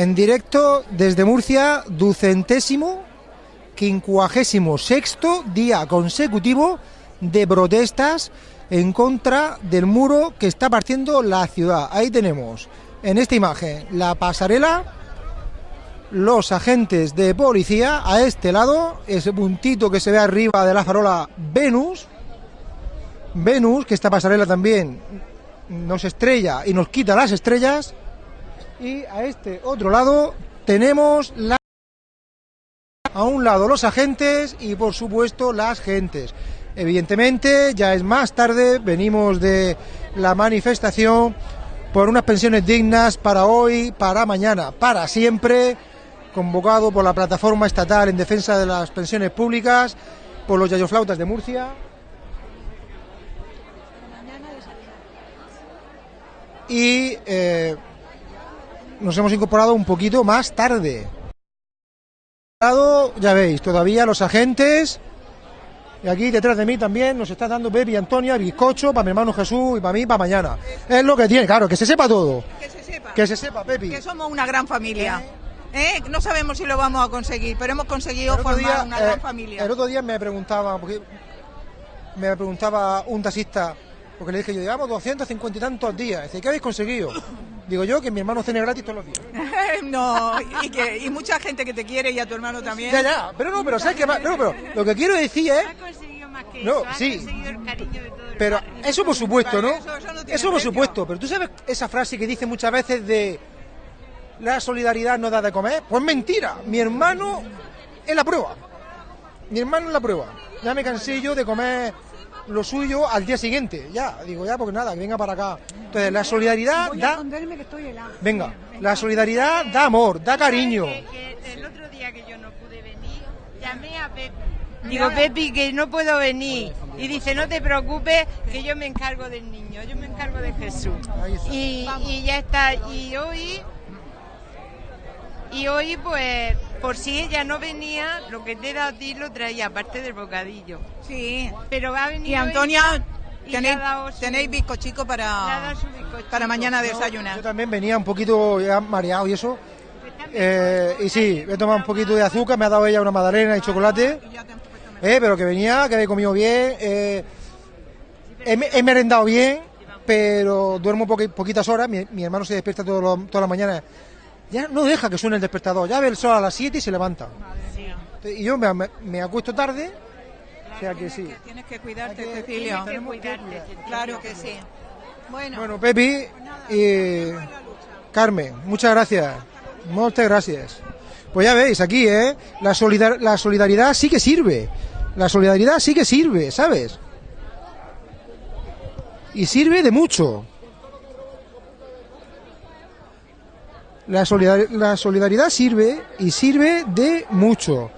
En directo desde Murcia, ducentésimo, quincuagésimo sexto día consecutivo de protestas en contra del muro que está partiendo la ciudad. Ahí tenemos en esta imagen la pasarela, los agentes de policía a este lado, ese puntito que se ve arriba de la farola Venus, Venus, que esta pasarela también nos estrella y nos quita las estrellas, y a este otro lado tenemos la a un lado los agentes y por supuesto las gentes. Evidentemente ya es más tarde, venimos de la manifestación por unas pensiones dignas para hoy, para mañana, para siempre, convocado por la plataforma estatal en defensa de las pensiones públicas, por los yayoflautas de Murcia. Y eh, nos hemos incorporado un poquito más tarde. Ya veis, todavía los agentes. Y aquí detrás de mí también nos está dando Pepe y Antonia bizcocho para mi hermano Jesús y para mí para mañana. Es lo que tiene, claro, que se sepa todo. Que se sepa. Que se sepa, Pepi. Que somos una gran familia. ¿Eh? No sabemos si lo vamos a conseguir, pero hemos conseguido formar día, una eh, gran familia. El otro día me preguntaba, porque me preguntaba un taxista, porque le dije yo, llevamos 250 y tantos días. Dice, ¿qué habéis conseguido? Digo yo que mi hermano cene gratis todos los días. no, y, que, y mucha gente que te quiere y a tu hermano también. Ya, ya, pero no, pero ¿sabes qué más? No, pero lo que quiero decir es, Ha conseguido más que No, eso, ha sí. conseguido el cariño de todo el pero barrio. eso por supuesto, ¿no? Eso- eso no Eso por supuesto, pero tú sabes esa frase que dice muchas veces de la solidaridad no da de comer, pues mentira, mi hermano es la prueba. Mi hermano es la prueba. Ya me cansé yo de comer lo suyo al día siguiente. Ya, digo ya, porque nada, que venga para acá. Entonces, la solidaridad da. Venga, la solidaridad da amor, da cariño. Que- que el otro día que yo no pude venir, llamé a Pepi. Digo, Pepi, que no puedo venir. Y dice, no te preocupes, que yo me encargo del niño, yo me encargo de Jesús. Y, y ya está. Y hoy, y hoy, pues, por si ella no venía, lo que te da a ti lo traía, aparte del bocadillo. Sí. Pero va a venir Y Antonia, y tenéis, su- bizcochico para, para mañana Yo desayunar. también venía un poquito ya mareado y eso. Eh, y sí, he tomado un poquito de azúcar, me ha dado ella una magdalena y chocolate. Mejor. Eh, pero que venía, que había comido bien. eh, he, me- he merendado bien, pero duermo poqui- poquitas horas. Mi, mi hermano se despierta todas las mañanas. Ya no deja que suene el despertador. Ya ve el sol a las 7 y se levanta. Y yo me, me- me acuesto tarde. O sea que sí. Que Tienes que cuidarte, que- Cecilio. tenemos que cuidarte, cuidar. Cecilia. Claro que sí. Bueno, Bueno, Pepi y Carmen, muchas gracias. Muchas gracias. Pues ya veis, aquí, ¿eh? La, solidar- la solidaridad sí que sirve. La solidaridad sí que sirve, ¿sabes? Y sirve de mucho. La, solidar- la solidaridad sirve y sirve de mucho.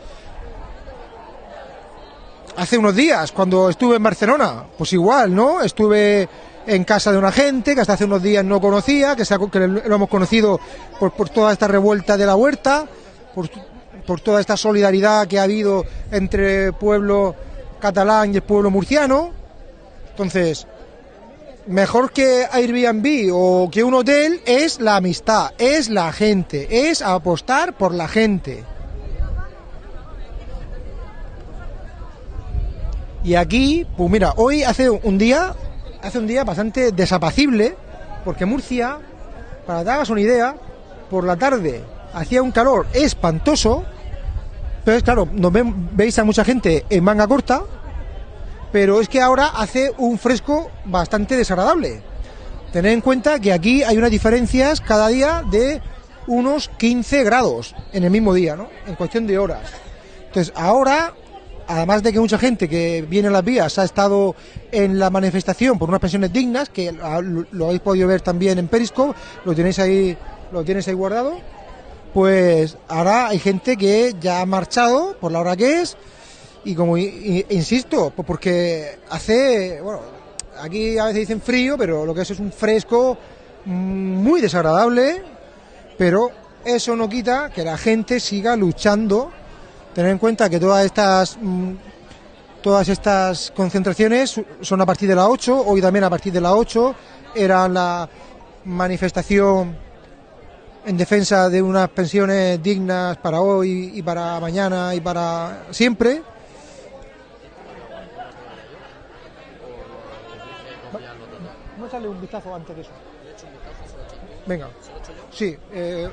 Hace unos días, cuando estuve en Barcelona, pues igual, ¿no? Estuve en casa de una gente que hasta hace unos días no conocía, que, se ha- que lo hemos conocido por, por toda esta revuelta de la huerta, por, por toda esta solidaridad que ha habido entre el pueblo catalán y el pueblo murciano. Entonces, mejor que Airbnb o que un hotel es la amistad, es la gente, es apostar por la gente. Y aquí, pues mira, hoy hace un día, hace un día bastante desapacible, porque Murcia, para que te hagas una idea, por la tarde hacía un calor espantoso, pero claro, nos veis a mucha gente en manga corta, pero es que ahora hace un fresco bastante desagradable. Tened en cuenta que aquí hay unas diferencias cada día de unos 15 grados en el mismo día, ¿no? En cuestión de horas. Entonces, ahora, además de que mucha gente que viene a las vías ha estado en la manifestación por unas pensiones dignas, que lo, habéis podido ver también en Periscope, lo tenéis ahí, lo ahí guardado, pues ahora hay gente que ya ha marchado por la hora que es, y como insisto, porque hace, bueno, aquí a veces dicen frío, pero lo que es es un fresco mm, muy desagradable, pero eso no quita que la gente siga luchando. Tener en cuenta que todas estas mm, todas estas concentraciones son a partir de las 8, hoy también a partir de las 8 era la manifestación en defensa de unas pensiones dignas para hoy y para mañana y para siempre. A echarle un vistazo antes de eso. Venga. Sí, eh,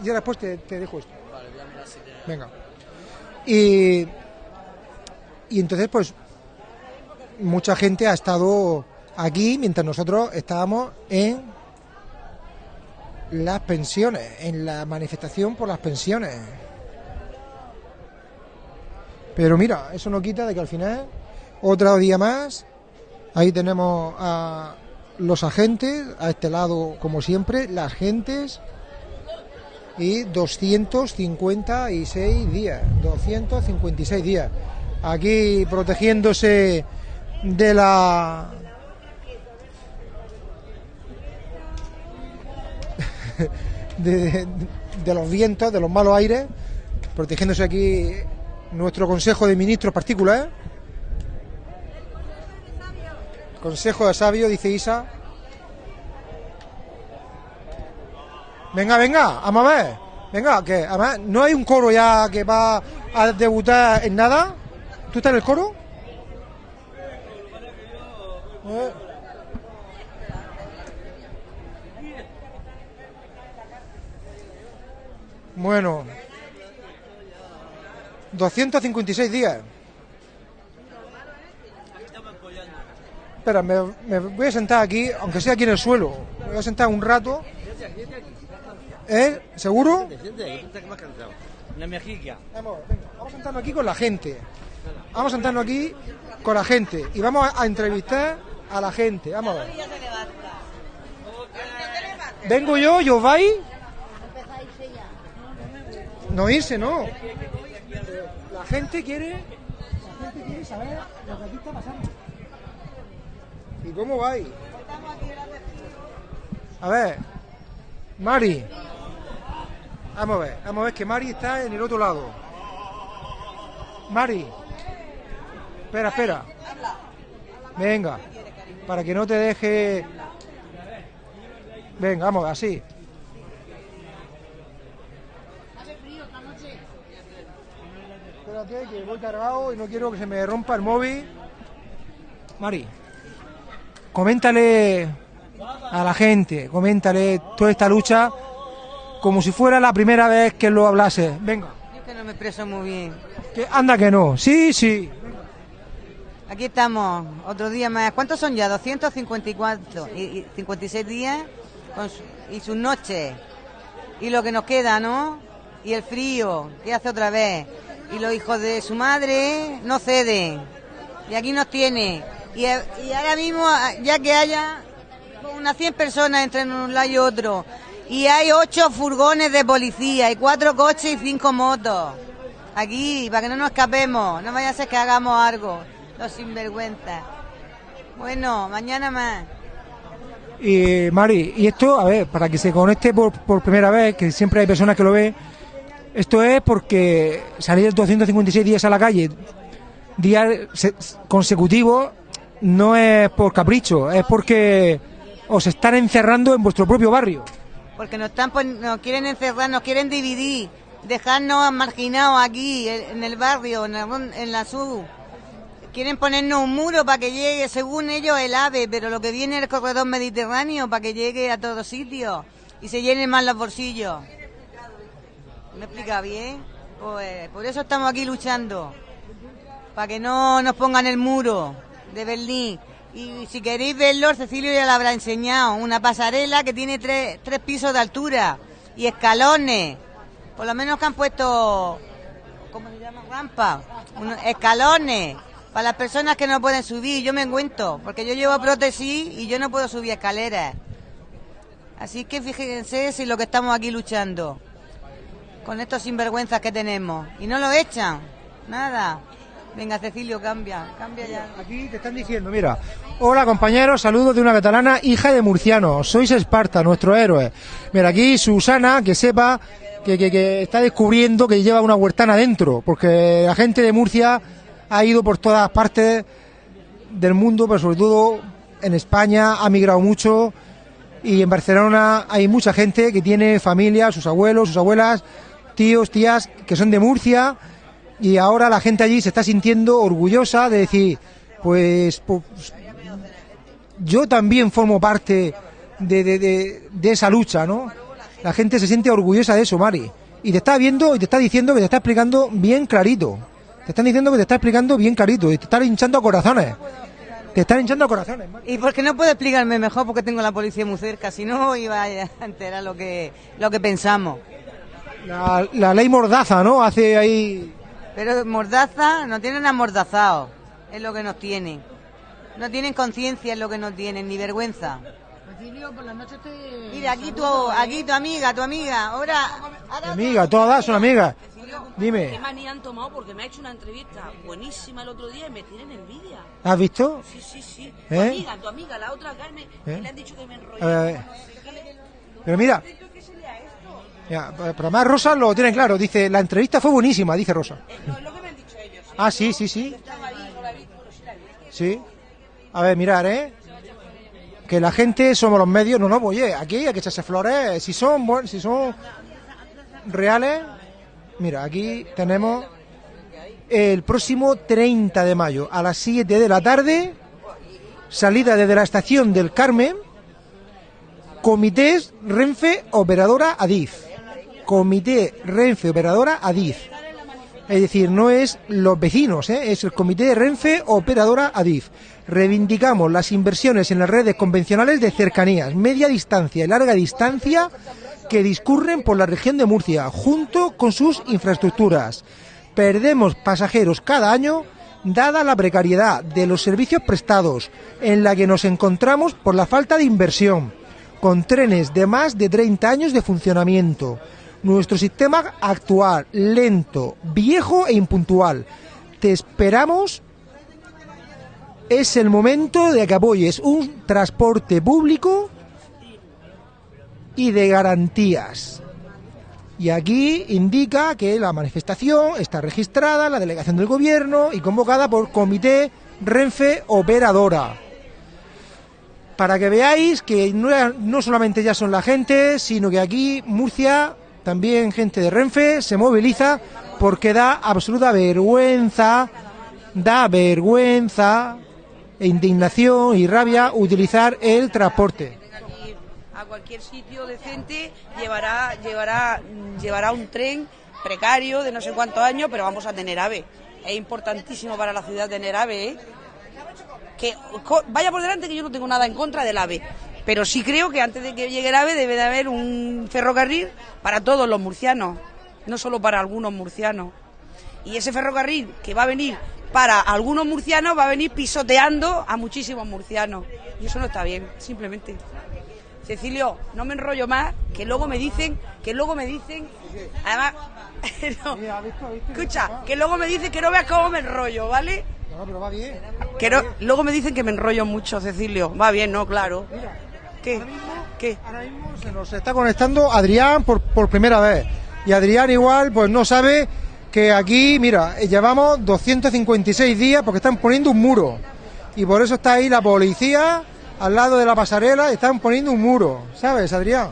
y ahora después te, te dejo esto. Venga. Y, y entonces, pues, mucha gente ha estado aquí mientras nosotros estábamos en las pensiones, en la manifestación por las pensiones. Pero mira, eso no quita de que al final, otro día más, ahí tenemos a los agentes, a este lado, como siempre, las agentes y 256 días, 256 días. Aquí protegiéndose de la de, de los vientos, de los malos aires, protegiéndose aquí nuestro Consejo de Ministros particular. Consejo de Sabio, dice Isa. Venga, venga, vamos a ver. Venga, que además no hay un coro ya que va a debutar en nada. ¿Tú estás en el coro? Eh. Bueno, 256 días. Espera, me, me voy a sentar aquí, aunque sea aquí en el suelo. Me voy a sentar un rato. ¿Eh? ¿Seguro? La mejilla. Vamos, venga, vamos a sentarnos aquí con la gente. Vamos a sentarnos aquí con la gente y vamos a, a entrevistar a la gente. Vamos a ver. Vengo yo, yo vais. No irse, no. La gente quiere, la gente quiere saber lo que aquí está pasando. ¿Y cómo vais? A ver, Mari. Vamos a ver, vamos a ver que Mari está en el otro lado. Mari. Espera, espera. Venga, para que no te deje. Venga, vamos, así. Espérate, que voy cargado y no quiero que se me rompa el móvil. Mari, coméntale a la gente, coméntale toda esta lucha como si fuera la primera vez que lo hablase. Venga, Yo que no me expreso muy bien. que anda que no. Sí, sí. Aquí estamos, otro día más. ¿Cuántos son ya? 254 y, y 56 días con su- y sus noches. Y lo que nos queda, ¿no? Y el frío, que hace otra vez. Y los hijos de su madre no ceden. Y aquí nos tiene. Y, ahora mismo, ya que haya unas 100 personas entre un lado y otro, y hay ocho furgones de policía, y cuatro coches y cinco motos. Aquí, para que no nos escapemos, no vaya a ser que hagamos algo, los sinvergüenzas. Bueno, mañana más. Y Mari, y esto, a ver, para que se conecte por, por primera vez, que siempre hay personas que lo ven, esto es porque salir 256 días a la calle, días se- consecutivos, no es por capricho, es porque os están encerrando en vuestro propio barrio. Porque nos, están nos quieren encerrar, nos quieren dividir, dejarnos marginados aquí, en el barrio, en, en la sur. Quieren ponernos un muro para que llegue, según ellos, el AVE, pero lo que viene es el corredor mediterráneo para que llegue a todos sitios y se llenen más los bolsillos. ¿Me explica bien? Pues por eso estamos aquí luchando, para que no nos pongan el muro de Berlín. Y si queréis verlo, Cecilio ya lo habrá enseñado, una pasarela que tiene tres, tres pisos de altura y escalones. Por lo menos que han puesto, ¿cómo se llama? Rampa, unos escalones. Para las personas que no pueden subir, yo me encuentro, porque yo llevo prótesis y yo no puedo subir escaleras. Así que fíjense si lo que estamos aquí luchando, con estos sinvergüenzas que tenemos. Y no lo echan, nada. Venga, Cecilio, cambia, cambia ya. Aquí te están diciendo, mira, hola compañeros, saludos de una catalana, hija de murciano, sois Esparta, nuestro héroe. Mira, aquí Susana, que sepa que, que- está descubriendo que lleva una huertana dentro, porque la gente de Murcia ha ido por todas partes del mundo, pero sobre todo en España, ha migrado mucho Y en Barcelona hay mucha gente que tiene familia, sus abuelos, sus abuelas, tíos, tías, que son de Murcia. Y ahora la gente allí se está sintiendo orgullosa de decir, pues, pues yo también formo parte de, de- de- de esa lucha, ¿no? La gente se siente orgullosa de eso, Mari. Y te está viendo y te está diciendo que te está explicando bien clarito. Te están diciendo que te está explicando bien clarito y te están hinchando a corazones. Te están hinchando a corazones, Mari. ¿Y por qué no puede explicarme mejor? Porque tengo la policía muy cerca, si no iba a enterar lo que, lo que pensamos. La, la ley Mordaza, ¿no? Hace ahí... Pero Mordaza, nos tienen amordazados, es lo que nos tienen. No tienen conciencia, es lo que nos tienen, ni vergüenza. Mira, aquí tu, aquí tu amiga, tu amiga, ahora... ahora Amiga, todas son amigas. ¿Qué Dime, manía han tomado? Porque me ha hecho una entrevista buenísima el otro día y me tienen envidia. ¿has visto? Sí, sí, sí. Tu ¿Eh? amiga, tu amiga, la otra Carmen, ¿Eh? que le han dicho que me enrollé. Pero mira, ya, pero además Rosa lo tiene claro. Dice, la entrevista fue buenísima, dice Rosa. Es lo que me han dicho ellos. Ah, sí, sí, sí. Sí. A ver, mirar, ¿eh? Que la gente somos los medios. No, no, pues, oye, aquí hay que echarse flores. Si son, buen- si son reales. Mira, aquí tenemos el próximo 30 de mayo a las 7 de la tarde. Salida desde la estación del Carmen. Comités Renfe Operadora Adif. Comité Renfe Operadora Adif. Es decir, no es los vecinos, ¿eh? es el Comité de Renfe Operadora Adif. Reivindicamos las inversiones en las redes convencionales de cercanías, media distancia y larga distancia que discurren por la región de Murcia, junto con sus infraestructuras. Perdemos pasajeros cada año dada la precariedad de los servicios prestados en la que nos encontramos por la falta de inversión, con trenes de más de 30 años de funcionamiento. Nuestro sistema actual, lento, viejo e impuntual. Te esperamos. Es el momento de que apoyes un transporte público y de garantías. Y aquí indica que la manifestación está registrada en la delegación del gobierno y convocada por Comité Renfe Operadora. Para que veáis que no, no solamente ya son la gente, sino que aquí Murcia, también gente de Renfe, se moviliza porque da absoluta vergüenza, da vergüenza, e indignación y rabia utilizar el transporte. a cualquier sitio decente llevará llevará llevará un tren precario de no sé cuántos años, pero vamos a tener AVE. Es importantísimo para la ciudad tener AVE, ¿eh? Que vaya por delante que yo no tengo nada en contra del AVE, pero sí creo que antes de que llegue el AVE debe de haber un ferrocarril para todos los murcianos, no solo para algunos murcianos. Y ese ferrocarril que va a venir para algunos murcianos va a venir pisoteando a muchísimos murcianos. Y eso no está bien, simplemente. Cecilio, no me enrollo más, que luego me dicen, que luego me dicen, además, no, escucha, que luego me dicen que no veas cómo me enrollo, ¿vale? No, pero va bien. Que no- luego me dicen que me enrollo mucho, Cecilio. Va bien, ¿no? Claro. ¿Qué? ¿Qué? Ahora mismo se nos está conectando Adrián por, por primera vez. Y Adrián igual pues no sabe que aquí, mira, llevamos 256 días porque están poniendo un muro. Y por eso está ahí la policía al lado de la pasarela, están poniendo un muro. ¿Sabes, Adrián?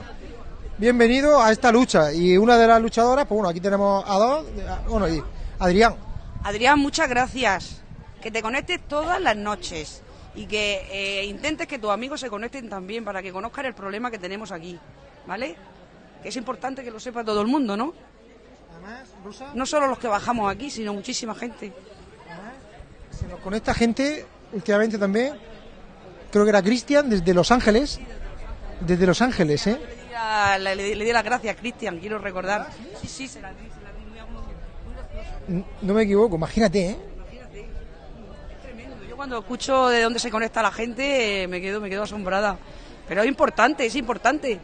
Bienvenido a esta lucha. Y una de las luchadoras, pues bueno, aquí tenemos a dos. a- Bueno, y Adrián. Adrián, muchas gracias. Que te conectes todas las noches y que eh, intentes que tus amigos se conecten también para que conozcan el problema que tenemos aquí, ¿vale? Que es importante que lo sepa todo el mundo, ¿no? Además, Rosa, No solo los que bajamos aquí, sino muchísima gente. se nos conecta gente últimamente también. Creo que era Cristian desde Los Ángeles. Desde Los Ángeles, ¿eh? Le di la- Le, le- le di las gracias, Cristian, quiero recordar. Sí, sí, se di, di muy, muy- No me equivoco, imagínate, ¿eh? Cuando escucho de dónde se conecta la gente eh, me quedo, me quedo asombrada. Pero es importante, es importante.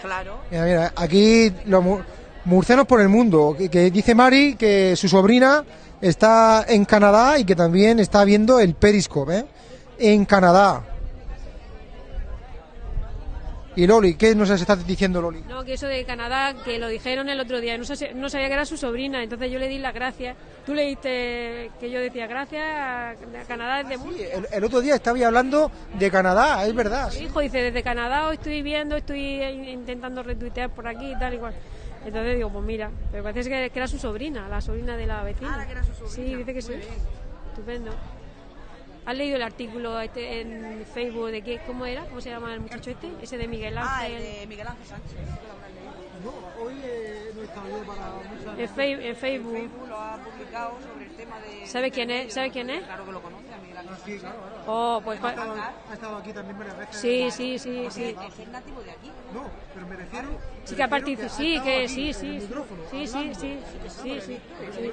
Claro. Mira, mira, aquí los mu- murcianos por el mundo, que, que dice Mari que su sobrina está en Canadá y que también está viendo el Periscope, ¿eh? En Canadá. Y Loli, ¿qué nos está diciendo Loli? No, que eso de Canadá, que lo dijeron el otro día, no, sé- no sabía que era su sobrina, entonces yo le di las gracias. Tú leíste que yo decía gracias a Canadá desde Murcia. El, el otro día estaba hablando de Canadá, es verdad. Mi hijo dice, desde Canadá os estoy viendo, estoy intentando retuitear por aquí y tal igual. Entonces digo, pues mira, pero parece que, que era su sobrina, la sobrina de la vecina. Sí, dice que sí. Estupendo. ¿Has leído el artículo este en Facebook de qué, cómo era? ¿Cómo se llama el muchacho este? Ese de Miguel Ah, Ángel. el de Miguel Ángel Sánchez. No, hoy eh, no estaba yo para En, Fe- en Facebook. Facebook lo ha publicado sobre el tema de... ¿Sabe quién es? ¿Sabe quién es? Claro que lo conoce, Sí, claro, claro. Oh, pues Ha estado, ha estado aquí también varias veces. sí, sí, sí, sí. Es nativo de aquí. No, pero me refiero. Sí que ha participado, sí, que sí, sí, sí, sí, sí, hablando. sí, sí.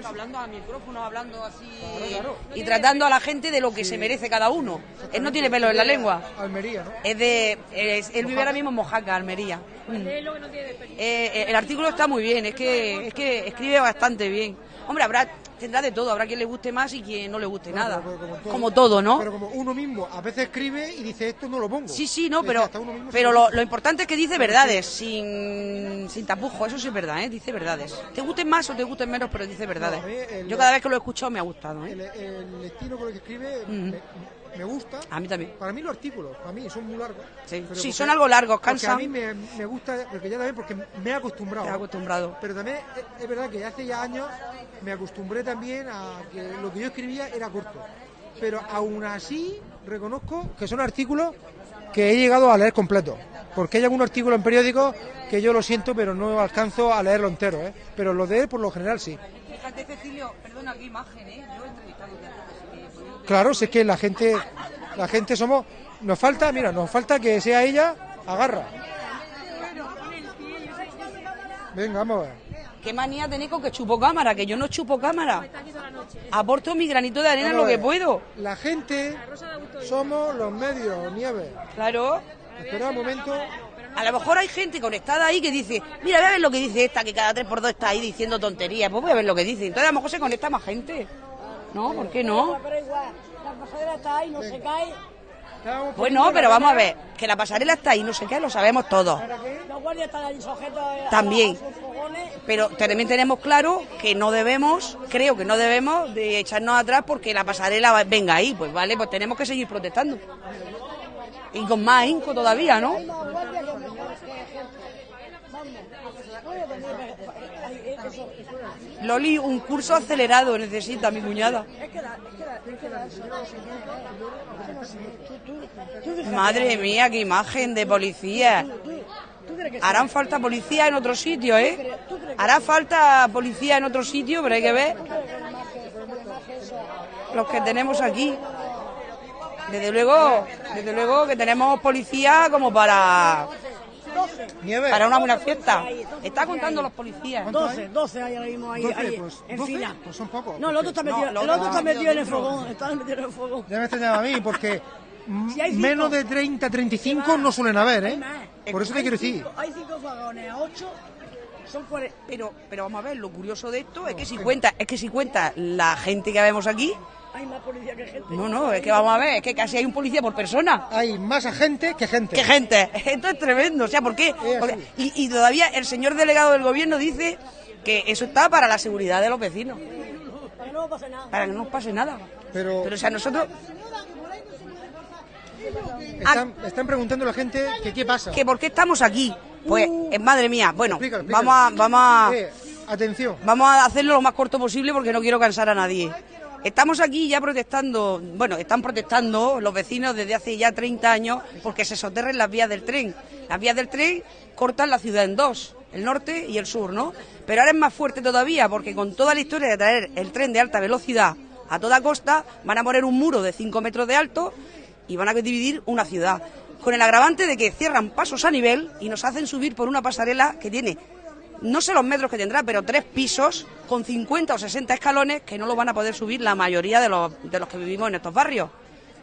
Hablando a micrófono, hablando así claro. y tratando a la gente de lo que se merece cada uno. Él no tiene pelo en la lengua. Almería, ¿no? Es de, es- él vive ahora mismo en Mojaca, Almería. Mm. Es lo que no tiene desperdicio. Eh, el artículo está muy bien, es que, es que escribe bastante bien. Hombre, habrá, tendrá de todo, habrá quien le guste más y quien no le guste nada. Como todo. Como todo, ¿no? Pero como uno mismo a veces escribe y dice esto no lo pongo. Sí, sí, no, pero, pero lo importante es que dice verdades, sin, sin tapujo, eso sí es verdad, ¿eh? dice verdades. Te gusten más o te gusten menos, pero dice verdades. No, el- Yo cada vez que lo he escuchado me ha gustado, El, ¿eh? el estilo con el que escribe Mm. me, me gusta. A mí también. Para mí los artículos, para mí son muy largos. Sí. Sí, son algo largos, porque cansan. a mí me, me gusta, porque ya también porque me he acostumbrado. Te has acostumbrado. Pero también es, es verdad que hace ya años me acostumbré también a que lo que yo escribía era corto. Pero aún así reconozco que son artículos que he llegado a leer completo. Porque hay algún artículo en periódicos que yo lo siento, pero no alcanzo a leerlo entero. ¿eh? Pero lo de él, por lo general, sí. Fíjate, Cecilio, perdona, qué imagen, ¿eh? Yo he Claro, si es que la gente, la gente somos, nos falta, mira, nos falta que sea ella, agarra. Venga, vamos a ver. ¿Qué manía tenéis con que chupo cámara? Que yo no chupo cámara. Aporto mi granito de arena en lo que puedo. La gente somos los medios, Nieves. Claro. Espera un momento. A lo mejor hay gente conectada ahí que dice, mira, voy a ver lo que dice esta, que cada 3x2 está ahí diciendo tonterías. Pues voy a ver lo que dice. Entonces a lo mejor se conecta más gente. ¿No? ¿Por qué no? Pero igual, la pasadera está ahí, no se cae. Estábamos Pues poniendo no, la pero vamos a ver, que la pasarela está ahí, no sé qué, lo sabemos todos. Los guardias están ahí sujetos a- También. Pero también tenemos claro que no debemos, creo que no debemos de echarnos atrás porque la pasarela venga ahí. Pues vale, pues tenemos que seguir protestando. Y con más ahínco todavía, ¿no? Hay más guardias que que gente. Vamos. Puede venir, eh, eh, eso- Loli, un curso acelerado necesita mi cuñada. Madre mía, qué imagen de policía. ¿Tú crees que Harán falta policía en otro sitio, ¿eh? Hará falta policía en otro sitio, pero hay que ver los que tenemos aquí. Desde luego, desde luego que tenemos policía como para, Nieves. para una buena fiesta. Está contando los policías. 12, 12 hay ahora mismo ahí, 12, ahí pues, en 12, fila. pues son pocos. No, el otro está No, metido, lo el otro está metido en el fogón, está metido en el fogón. Ya me extrañaba a mí, porque Si menos de 30, 35 no suelen haber, ¿eh? Por eso te quiero decir. cinco- Hay cinco vagones, a 8 son 40. Pero, pero vamos a ver, lo curioso de esto es que si cuenta, es que si cuenta la gente que vemos aquí, Hay más policía que gente. no, no, es que vamos a ver, es que casi hay un policía por persona. Hay más agentes que gente. ¡Qué gente! Esto es tremendo. O sea, ¿por qué? Porque- y, y todavía el señor delegado del gobierno dice que eso está para la seguridad de los vecinos, Para que no pase nada. para que no nos pase nada. Pero, Pero, o sea, nosotros, están, están preguntando a la gente que qué pasa. ¿que ¿por qué estamos aquí? Pues, eh, madre mía, bueno, Explícalo, explícalo. vamos a, vamos a, Eh, atención. vamos a hacerlo lo más corto posible porque no quiero cansar a nadie. Estamos aquí ya protestando, bueno, están protestando los vecinos desde hace ya 30 años porque se soterren las vías del tren. Las vías del tren cortan la ciudad en dos, el norte y el sur, ¿no? Pero ahora es más fuerte todavía porque con toda la historia de traer el tren de alta velocidad a toda costa, van a poner un muro de 5 metros de alto y van a dividir una ciudad. Con el agravante de que cierran pasos a nivel y nos hacen subir por una pasarela que tiene no sé los metros que tendrá, pero tres pisos con 50 o 60 escalones que no lo van a poder subir la mayoría de los, de los que vivimos en estos barrios.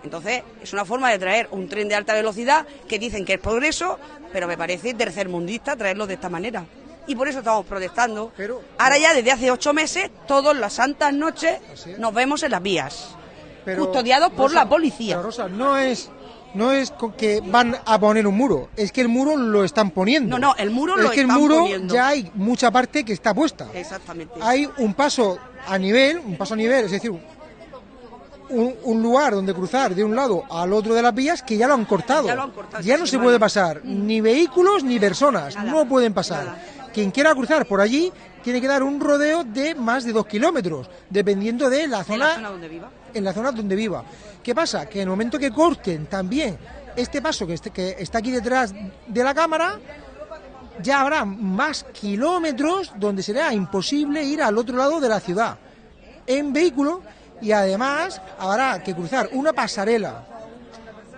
Entonces, es una forma de traer un tren de alta velocidad que dicen que es progreso, pero me parece tercermundista traerlo de esta manera. Y por eso estamos protestando. Pero- Ahora ya desde hace ocho meses, todas las santas noches es. nos vemos en las vías, Pero, custodiados por Rosa, la policía. pero, Rosa, no es no es que van a poner un muro, es que el muro lo están poniendo. No, no, el muro es lo que el muro poniendo. ya hay mucha parte que está puesta. Exactamente. Hay un paso a nivel, un paso a nivel, es decir, un, un lugar donde cruzar de un lado al otro de las vías que ya lo han cortado. Ya lo han cortado Ya no se puede pasar, ni vehículos ni personas, Nada, no pueden pasar. nada. Quien quiera cruzar por allí tiene que dar un rodeo de más de dos kilómetros, dependiendo de la zona la zona donde viva. en la zona donde viva. ¿Qué pasa? Que en el momento que corten también este paso que, este- que está aquí detrás de la cámara, ya habrá más kilómetros donde será imposible ir al otro lado de la ciudad en vehículo y además habrá que cruzar una pasarela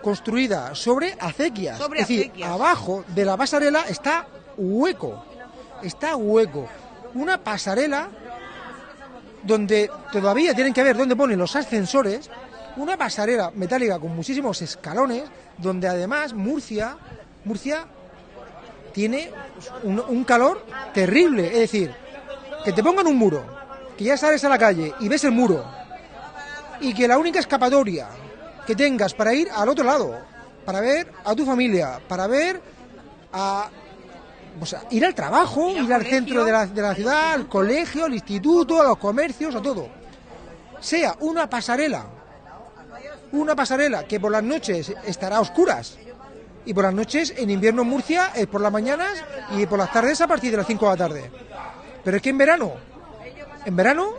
construida sobre acequias. Sobre es decir, abajo de la pasarela está hueco. Está hueco. Una pasarela donde todavía tienen que ver dónde ponen los ascensores, una pasarela metálica con muchísimos escalones, donde además Murcia, Murcia tiene un, un calor terrible, es decir, que te pongan un muro, que ya sales a la calle y ves el muro, y que la única escapatoria que tengas para ir al otro lado, para ver a tu familia, para ver a o sea, ir al trabajo, Ir al ir al colegio, centro de la, de la ciudad, al colegio, al instituto, a los comercios, a todo. Sea una pasarela, una pasarela que por las noches estará a oscuras y por las noches en invierno en Murcia es por las mañanas y por las tardes a partir de las 5 de la tarde. Pero es que en verano, en verano,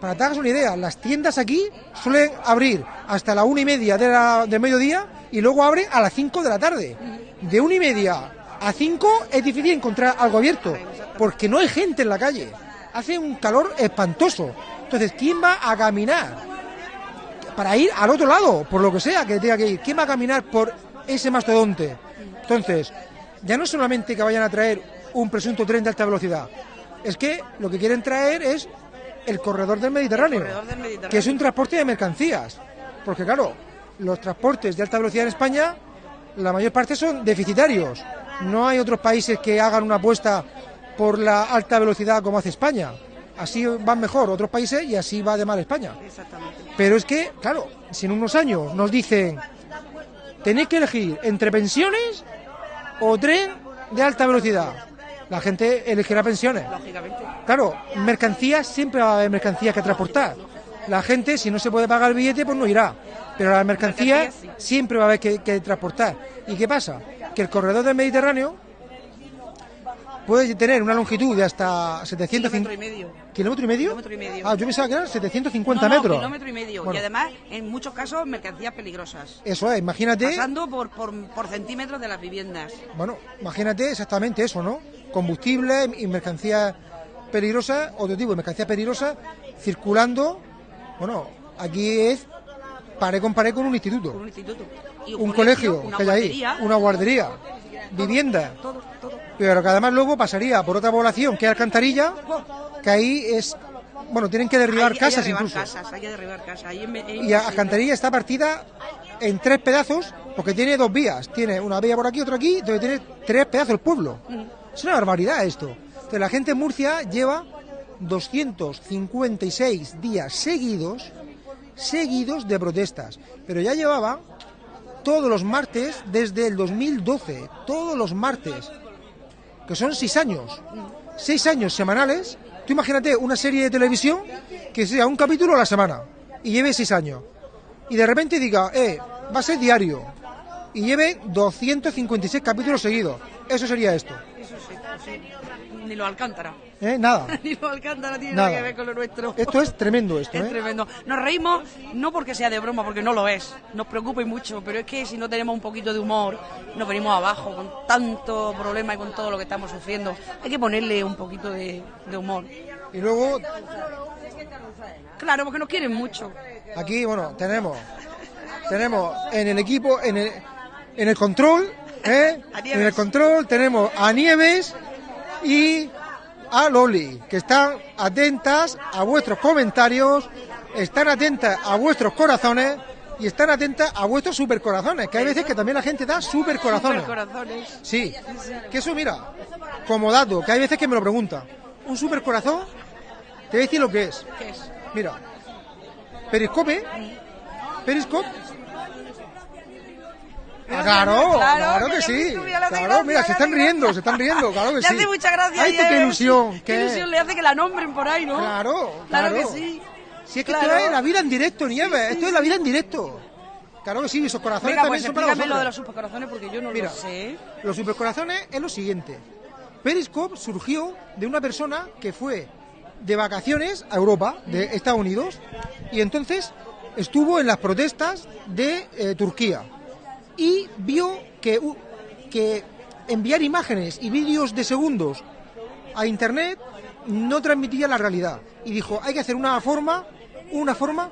para que te hagas una idea, las tiendas aquí suelen abrir hasta la una y media de la, del mediodía y luego abren a las 5 de la tarde. De una y media a 5 es difícil encontrar algo abierto, porque no hay gente en la calle. Hace un calor espantoso. Entonces, ¿quién va a caminar para ir al otro lado, por lo que sea que tenga que ir? ¿Quién va a caminar por ese mastodonte? Entonces, ya no solamente que vayan a traer un presunto tren de alta velocidad, es que lo que quieren traer es el corredor del Mediterráneo, corredor del Mediterráneo. que es un transporte de mercancías. Porque claro, los transportes de alta velocidad en España, la mayor parte son deficitarios. No hay otros países que hagan una apuesta por la alta velocidad como hace España. Así van mejor otros países y así va de mal España. Exactamente. Pero es que, claro, si en unos años nos dicen, tenéis que elegir entre pensiones o tren de alta velocidad, la gente elegirá pensiones. Lógicamente. Claro, mercancías siempre va a haber mercancías que transportar. La gente, si no se puede pagar el billete, pues no irá. Pero las mercancías Mercancías, sí. siempre va a haber que, que transportar. ¿Y qué pasa? Que el corredor del Mediterráneo puede tener una longitud de hasta 750 Kilómetro y medio. ¿Kilómetro y medio? Kilómetro y medio. Ah, yo pensaba que eran 750 No, no, metros. kilómetro y medio. Bueno. Y además, en muchos casos, mercancías peligrosas. Eso es, imagínate. Pasando por, por, por centímetros de las viviendas. Bueno, imagínate exactamente eso, ¿no? Combustible y mercancías peligrosas, otro tipo de mercancías peligrosas, circulando. Bueno, aquí es pared con pared con un instituto, Con un instituto. Y un colegio, una que hay ahí, guardería, una guardería, vivienda. Todo, todo. Pero que además luego pasaría por otra población que es Alcantarilla, que ahí es. Bueno, tienen que derribar Hay- hay casas derribar incluso. casas, hay que derribar casas. Ahí en- en- Y Alcantarilla está partida en tres pedazos porque tiene dos vías. Tiene una vía por aquí, otra aquí, entonces tiene tres pedazos el pueblo. Es una barbaridad esto. Entonces la gente en Murcia lleva 256 días seguidos, seguidos de protestas. Pero ya llevaba todos los martes desde el 2012, todos los martes, que son seis años. Seis años semanales. Tú imagínate una serie de televisión que sea un capítulo a la semana y lleve seis años. Y de repente diga, eh, va a ser diario. Y lleve 256 capítulos seguidos. Eso sería esto. Ni lo Alcántara. ¿Eh? Nada. Alcántara tiene Nada. nada que ver con lo nuestro. Esto es tremendo esto, Es ¿eh? tremendo. Nos reímos no porque sea de broma, porque no lo es. Nos preocupa y mucho, pero es que si no tenemos un poquito de humor, nos venimos abajo con tanto problema y con todo lo que estamos sufriendo. Hay que ponerle un poquito de, de humor. Y luego Claro, porque nos quieren mucho. aquí, bueno, tenemos tenemos en el equipo, en el, en el control, ¿eh? En el control tenemos a Nieves y a Loli, que están atentas a vuestros comentarios, están atentas a vuestros corazones y están atentas a vuestros supercorazones, que hay veces que también la gente da supercorazones. Corazones. Sí, que eso mira, como dato, que hay veces que me lo preguntan. Un supercorazón, te voy a decir lo que es. ¿Qué es? Mira, Periscope, Periscope, Ah, claro, Claro, claro que que le sí. le Claro, gracia, mira, le se están riendo, se están riendo, claro que Le sí. hace mucha gracia. Ay, tú, qué ilusión. Qué ilusión le hace que la nombren por ahí, ¿no? Claro, Claro claro. que sí. Si es que Claro. esto es la vida en directo, Nieves, esto es la vida en directo. Claro que sí, esos corazones Venga, también pues son para lo de los supercorazones porque yo no Mira. lo sé. Los supercorazones es lo siguiente. Periscope surgió de una persona que fue de vacaciones a Europa, de Estados Unidos, y entonces estuvo en las protestas de eh, Turquía y vio que, que enviar imágenes y vídeos de segundos a internet no transmitía la realidad. Y dijo hay que hacer una forma una forma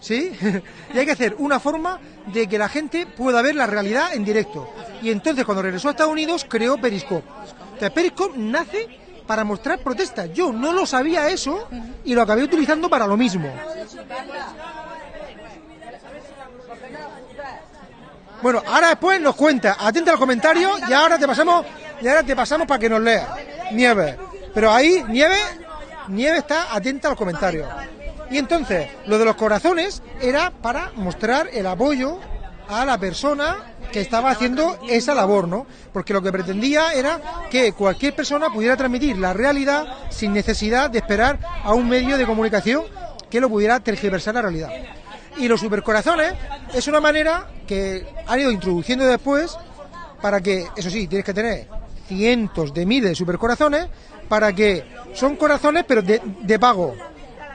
sí y hay que hacer una forma de que la gente pueda ver la realidad en directo. Y entonces cuando regresó a Estados Unidos creó Periscope. Entonces Periscope nace para mostrar protestas. Yo no lo sabía eso y lo acabé utilizando para lo mismo Bueno, ahora después nos cuenta, atenta a los comentarios y ahora te pasamos, y ahora te pasamos para que nos lea. Nieve. Pero ahí, Nieve, Nieve está atenta a los comentarios. Y entonces, lo de los corazones era para mostrar el apoyo a la persona que estaba haciendo esa labor, ¿no? Porque lo que pretendía era que cualquier persona pudiera transmitir la realidad sin necesidad de esperar a un medio de comunicación que lo pudiera tergiversar la realidad. Y los supercorazones es una manera que han ido introduciendo después para que, eso sí, tienes que tener cientos de miles de supercorazones para que son corazones pero de, de pago.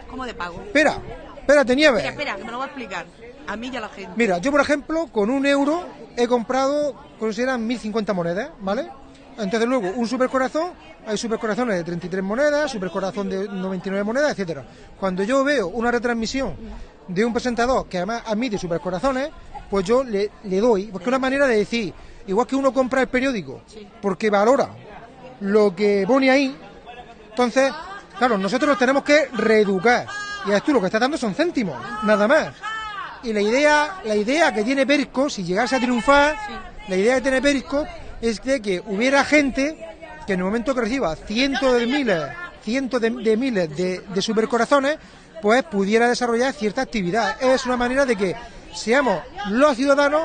¿Cómo de pago? Espera, espérate, Nieves. Espera, espera, que me lo va a explicar. A mí y a la gente. Mira, yo por ejemplo, con un euro he comprado, consideran 1050 monedas, ¿vale? Entonces luego, un supercorazón, hay supercorazones de 33 monedas, supercorazón de 99 monedas, etcétera. Cuando yo veo una retransmisión de un presentador que además admite supercorazones, pues yo le, le doy, porque es una manera de decir, igual que uno compra el periódico, porque valora lo que pone ahí, entonces, claro, nosotros nos tenemos que reeducar. Y tú lo que estás dando son céntimos, nada más. Y la idea, la idea que tiene Periscope, si llegase a triunfar, la idea que tiene Periscope es de que hubiera gente que en el momento que reciba cientos de miles, cientos de, de miles de, de supercorazones, pues pudiera desarrollar cierta actividad. Es una manera de que seamos los ciudadanos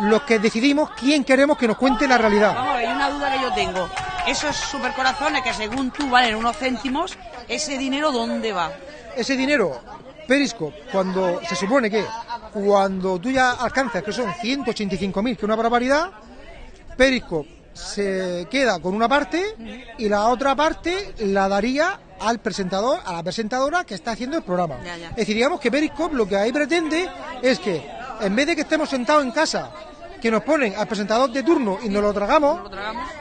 los que decidimos quién queremos que nos cuente la realidad. Vamos a ver, hay una duda que yo tengo. Esos supercorazones que según tú valen unos céntimos, ¿ese dinero dónde va? ese dinero, Periscope, cuando se supone que cuando tú ya alcanzas, que son 185.000, que es una barbaridad, Periscope se queda con una parte y la otra parte la daría al presentador, a la presentadora que está haciendo el programa. Ya, ya. Es decir, digamos que Periscope lo que ahí pretende es que en vez de que estemos sentados en casa, que nos ponen al presentador de turno y nos lo tragamos,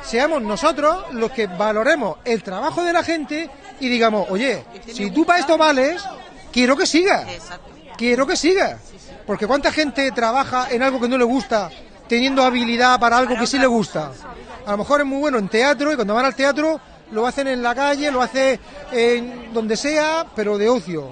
seamos nosotros los que valoremos el trabajo de la gente y digamos, oye, si tú para esto vales, quiero que sigas. Quiero que sigas. Porque cuánta gente trabaja en algo que no le gusta, teniendo habilidad para algo que sí le gusta. A lo mejor es muy bueno en teatro y cuando van al teatro lo hacen en la calle, lo hace en donde sea, pero de ocio.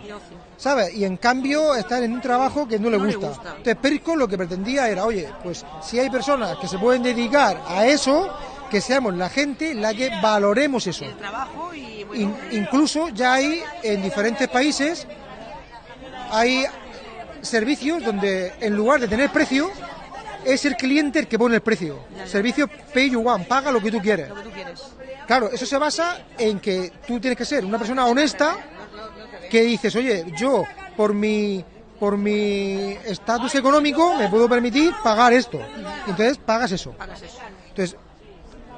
¿Sabes? Y en cambio están en un trabajo que no le gusta. Entonces Periscope lo que pretendía era, oye, pues si hay personas que se pueden dedicar a eso, que seamos la gente la que valoremos eso. In- incluso ya hay en diferentes países hay servicios donde en lugar de tener precio es el cliente el que pone el precio. Servicio pay you want, paga lo que tú quieres. lo que tú quieres. Claro, eso se basa en que tú tienes que ser una persona honesta que dices, oye, yo por mi por mi estatus económico me puedo permitir pagar esto. Entonces pagas eso. Entonces,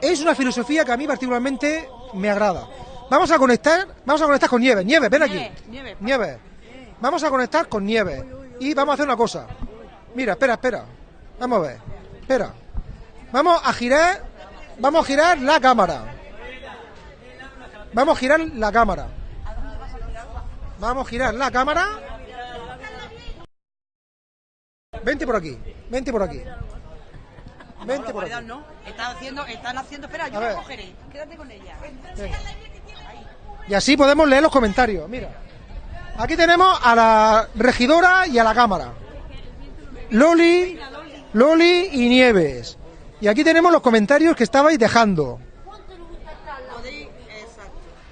es una filosofía que a mí particularmente me agrada. Vamos a conectar, vamos a conectar con Nieves. Nieves, ven aquí. Nieve, Nieves. Vamos a conectar con Nieves. Y vamos a hacer una cosa. Mira, espera, espera. Vamos a ver. Espera. Vamos a girar. Vamos a girar la cámara. Vamos a girar la cámara. Vamos a girar la cámara. Vente por aquí. Vente por aquí. Vente por aquí. Están haciendo, están haciendo. Espera, yo la cogeré. Quédate con ella. Y así podemos leer los comentarios. Mira. Aquí tenemos a la regidora y a la cámara. Loli, Loli y Nieves. Y aquí tenemos los comentarios que estabais dejando.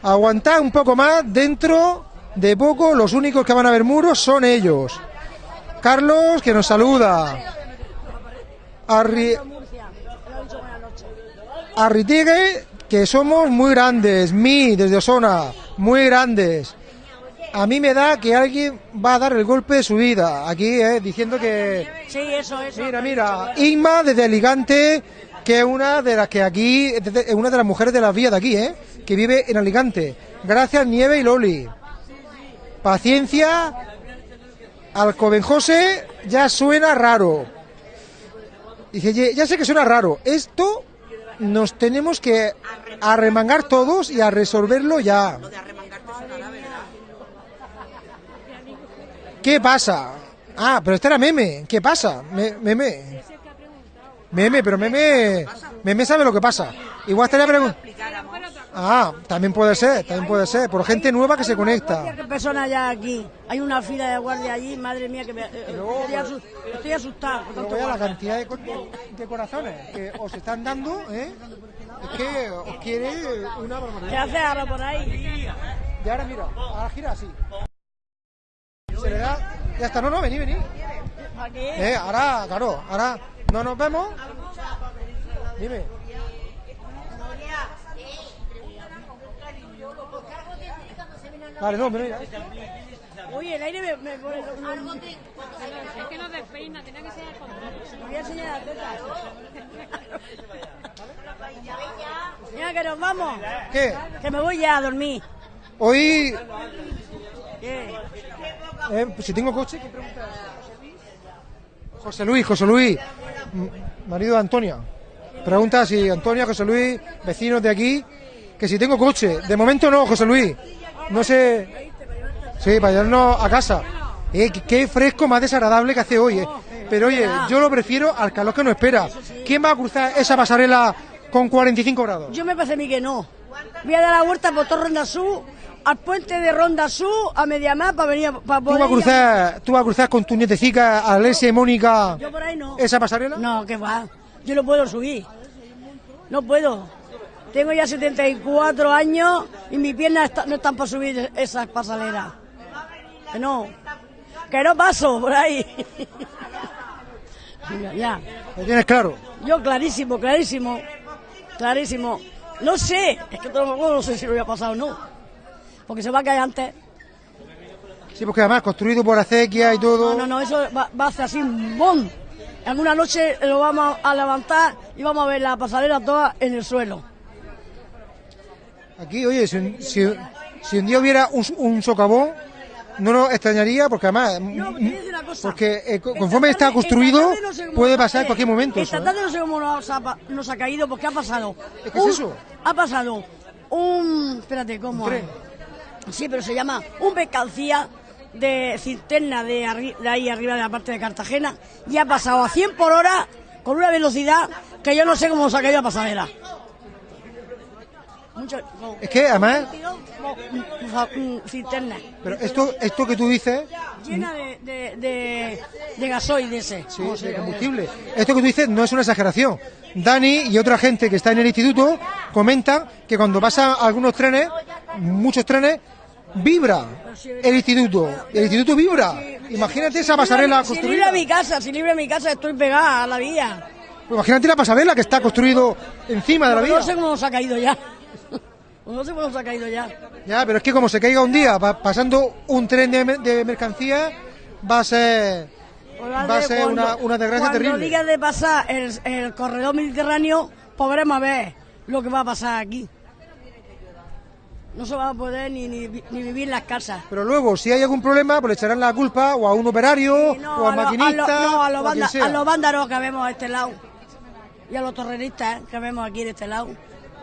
Aguantad un poco más. Dentro de poco los únicos que van a ver muros son ellos. Carlos, que nos saluda. Arritigue, que somos muy grandes, mi, desde Osona, muy grandes. A mí me da que alguien va a dar el golpe de su vida, aquí, eh, diciendo que... Sí, eso, eso. Mira, mira, Inma desde Alicante, que es una de las que aquí, es una de las mujeres de las vías de aquí, ¿eh? que vive en Alicante. Gracias, Nieve y Loli. Paciencia, Alcoben José ya suena raro. Dice, "Ye- ya sé que suena raro. Esto nos tenemos que arremangar todos y a resolverlo ya. ¿Qué pasa? Ah, pero este era meme. ¿Qué pasa? Me- meme. Meme, pero meme. Meme sabe lo que pasa. Igual estaría preguntando. Ah, también puede ser, también puede ser. Por gente nueva que se conecta. ¿Qué personas ya aquí? Hay una fila de guardia allí, madre mía, que me, eh, estoy, asu- estoy asustado. la cantidad de, co- de corazones que os están dando, ¿eh? Es que os quiere una ¿Qué barbaridad. hace ahora por ahí? Y ahora mira, ahora gira así. Se le da. Ya está, no, no, vení, vení. ¿Para qué? Eh, ahora, claro, ahora no nos vemos. Dime. Vale, no, pero mira. Oye, el aire me, me pone... lo- Es que no despeina, tenía que ser al contrario. Voy a enseñar las tetas. Mira, que nos vamos. ¿Qué? Que me voy ya a dormir. Hoy, ¿Qué? Eh, pues si tengo coche, ¿qué pregunta? José Luis, José Luis, marido de Antonia. Pregunta si Antonia, José Luis, vecinos de aquí, que si tengo coche. De momento no, José Luis. No sé. Sí, para llevarnos a casa. Eh, qué- fresco más desagradable que hace hoy, eh. Pero oye, yo lo prefiero al calor que nos espera. ¿Quién va a cruzar esa pasarela con 45 grados? Yo me parece a mí que no. Voy a dar la vuelta por Ronda Sur, al puente de Ronda Sur, a Mediamar, para venir a- para ¿Tú vas a cruzar, tú vas a cruzar con tu nietecica, Alessia y Mónica, Yo por ahí no. esa pasarela? No, que va. Yo no puedo subir. No puedo. Tengo ya 74 años y mis piernas está- no están para subir esas pasaleras. Que no. Que no paso por ahí. Ya. ¿Lo tienes claro? Yo clarísimo, clarísimo. Clarísimo. No sé. Es que tampoco no sé si lo voy a pasar o no. Porque se va a caer antes. Sí, porque además construido por acequia y todo. No, no, no, eso va, va a hacer así un ¡bom! Alguna noche lo vamos a levantar y vamos a ver la pasarela toda en el suelo. Aquí, oye, si, un- si- si un día hubiera un, un socavón, no nos extrañaría porque además, No, te a decir una cosa. porque eh, Esta conforme está construido, no puede pasar en cualquier momento. Esta tarde no sé cómo nos ha, pa- nos ha caído porque ha pasado. ¿Qué es un- eso? Ha pasado un. Espérate, ¿cómo? Sí, pero se llama un mercancía de cisterna de, arri- de ahí arriba de la parte de Cartagena y ha pasado a 100 por hora con una velocidad que yo no sé cómo se ha caído la. Mucho, como- Es que además, cisterna pero esto, esto que tú dices, llena de, de, de, de gasoil de ese. sí, ¿cómo se de combustible, esto que tú dices no es una exageración. Dani y otra gente que está en el instituto comentan que cuando pasan algunos trenes, muchos trenes, vibra el instituto. El instituto vibra. Imagínate esa pasarela Si libre construida. mi casa, si libre mi casa estoy pegada a la vía. Imagínate la pasarela que está construido encima de la No vía. sé cómo nos ha caído ya. No sé cómo nos ha caído ya. Ya, pero es que como se caiga un día pa- pasando un tren de, mer- de mercancía, va a ser, va a ser una, una desgracia cuando terrible. digas de pasar el, el corredor mediterráneo, podremos ver lo que va a pasar aquí. No se va a poder ni, ni, ni vivir en las casas. Pero luego, si hay algún problema, pues le echarán la culpa o a un operario, No, o al a lo- a lo- maquinista, no, a los, a banda- los vándalos que vemos a este lado. Y a los terroristas que vemos aquí de este lado.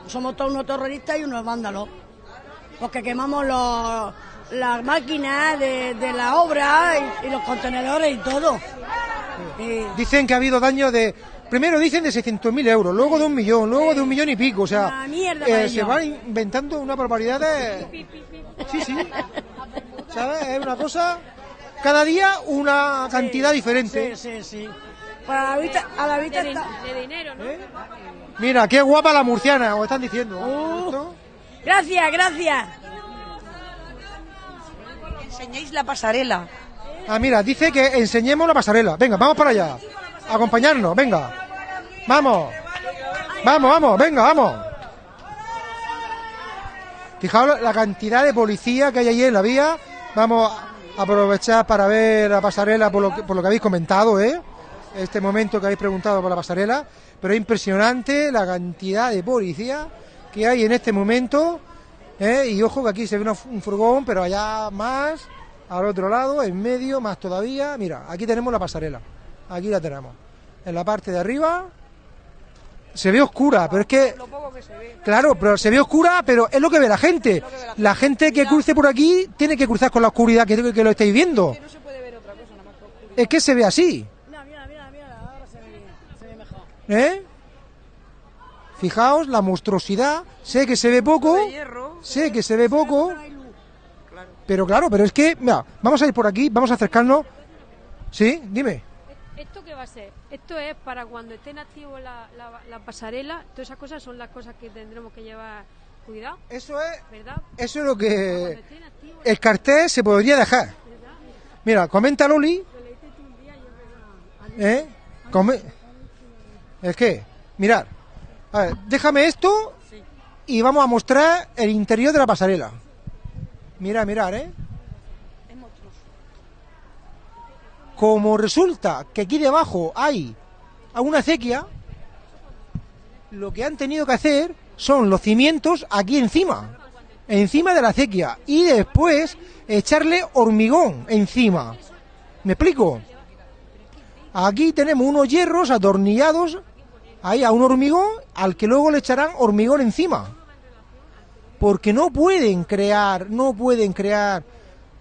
Somos todos unos terroristas y unos vándalos. Porque quemamos los, las máquinas de, de la obra y, y los contenedores y todo. Y- Dicen que ha habido daños de... Primero dicen de 600.000 euros, luego de un millón, luego de un millón y pico. O sea, eh, se van inventando una barbaridad de... Sí, sí. ¿Sabes? Es una cosa... Cada día una cantidad diferente. Sí, sí, sí. Para la vista, a la vista De, está... din- de dinero, ¿no? Mira, qué guapa la murciana, os están diciendo. Uh. Gracias, gracias. Enseñéis la pasarela. Ah, mira, dice que enseñemos la pasarela. Venga, vamos para allá. Acompañarnos, venga. Vamos. Vamos, vamos, venga, vamos. Fijaos la- cantidad de policía que hay allí en la vía. Vamos a aprovechar para ver la pasarela por lo que, por lo que habéis comentado, ¿eh? Este momento que habéis preguntado por la pasarela. Pero es impresionante la cantidad de policía que hay en este momento. ¿eh? Y ojo que aquí se ve un furgón, pero allá más, al otro lado, en medio, más todavía. Mira, aquí tenemos la pasarela. Aquí la tenemos. En la parte de arriba se ve oscura, pero es que Lo poco que se ve. Claro, pero se ve oscura, pero es lo que ve la gente. La gente que cruce por aquí tiene que cruzar con la oscuridad que, que lo estáis viendo. No se puede ver otra cosa nada más que oscuro. Es que se ve así, Mira, mira, mira, mira, ahora se ve bien, se ve mejor. ¿eh? Fijaos la monstruosidad. Sé que se ve poco, sé que se ve poco, pero claro, pero es que, mira, vamos a ir por aquí, vamos a acercarnos. ¿Sí? Dime. ¿Esto qué va a ser? Esto es para cuando estén activos la, la, la pasarela, todas esas cosas son las cosas que tendremos que llevar cuidado, Eso es, ¿verdad? eso es lo que activos, el cartel se podría dejar. Mira, comenta Loli. ¿Eh? Come- Es que, mirad. A ver, déjame esto y vamos a mostrar el interior de la pasarela. Mira, mirar, ¿eh? Como resulta que aquí debajo hay una acequia, lo que han tenido que hacer son los cimientos aquí encima, encima de la acequia, y después echarle hormigón encima. ¿Me explico? Aquí tenemos unos hierros atornillados ahí a un hormigón al que luego le echarán hormigón encima. Porque no pueden crear, no pueden crear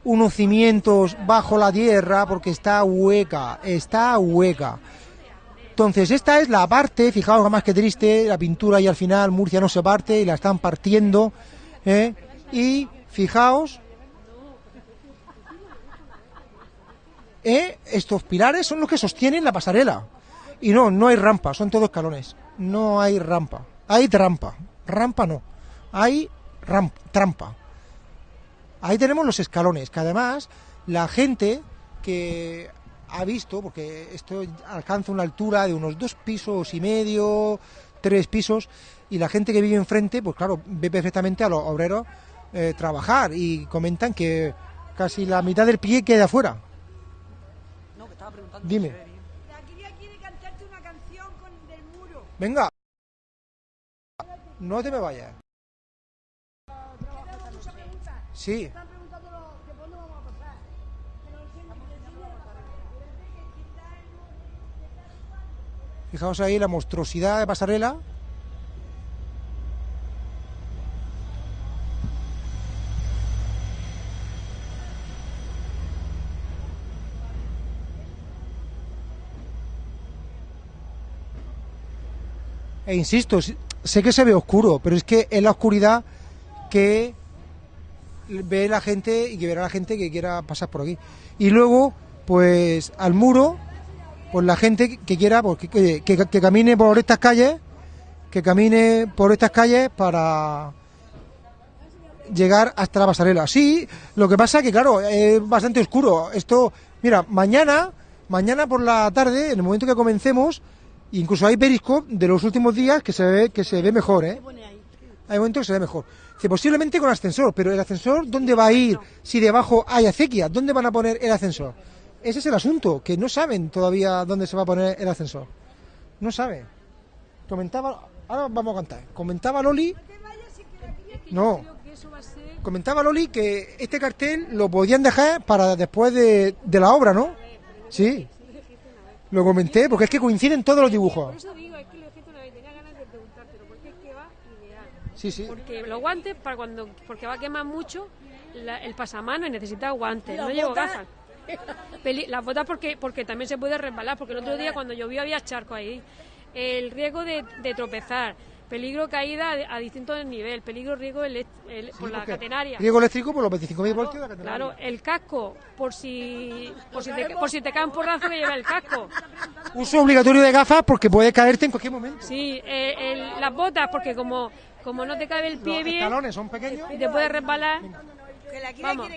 unos cimientos bajo la tierra porque está hueca, está hueca. Entonces, esta es la parte, fijaos más que triste, la pintura y al final Murcia no se parte y la están partiendo. ¿eh? Y fijaos, ¿eh? estos pilares son los que sostienen la pasarela. Y no, no hay rampa, son todos escalones. No hay rampa. Hay trampa. Rampa no. Hay ram- trampa. Ahí tenemos los escalones, que además la gente que ha visto, porque esto alcanza una altura de unos dos pisos y medio, tres pisos, y la gente que vive enfrente, pues claro, ve perfectamente a los obreros eh, trabajar y comentan que casi la mitad del pie queda afuera. No, que estaba preguntando. Dime. Venga. No te me vayas. Sí. Fijaos ahí la monstruosidad de pasarela. E insisto, sé que se ve oscuro, pero es que es la oscuridad que ve la gente y que verá la gente que quiera pasar por aquí. Y luego, pues al muro, pues la gente que quiera, pues, que, que- que- camine por estas calles, que camine por estas calles para llegar hasta la pasarela. Sí, lo que pasa que claro, es bastante oscuro. Esto, mira, mañana, mañana por la tarde, en el momento que comencemos, incluso hay periscope de los últimos días que se ve que se ve mejor, ¿eh? Hay momentos que se ve mejor. Dice, posiblemente con ascensor, pero el ascensor, ¿dónde va a ir si debajo hay acequia? ¿Dónde van a poner el ascensor? Ese es el asunto, que no saben todavía dónde se va a poner el ascensor. No saben. Comentaba, ahora vamos a cantar. Comentaba Loli. No. Comentaba Loli que este cartel lo podían dejar para después de, de la obra, ¿no? Sí. Lo comenté, porque es que coinciden todos los dibujos. eso digo, es que lo dije una vez, tenía ganas de preguntártelo, porque es que va ideal. Sí, sí. Porque los guantes, para cuando, porque va a quemar mucho, la- el pasamano y necesita guantes. No llevo gafas. Las botas porque, porque también se puede resbalar, porque el otro día cuando llovió había charco ahí. El riesgo de, de tropezar, peligro caída a, a distintos niveles, peligro riesgo elect- el- por la catenaria. Riego eléctrico por los 25.000 voltios de la catenaria. Claro, el casco, por si, por si, te, por si te cae un porrazo que lleva el casco. Uso obligatorio de gafas porque puede caerte en cualquier momento. Sí, eh, el- las botas, porque como, como no te cabe el pie Los bien escalones son pequeños. y te puedes resbalar. Que la quiere, Vamos.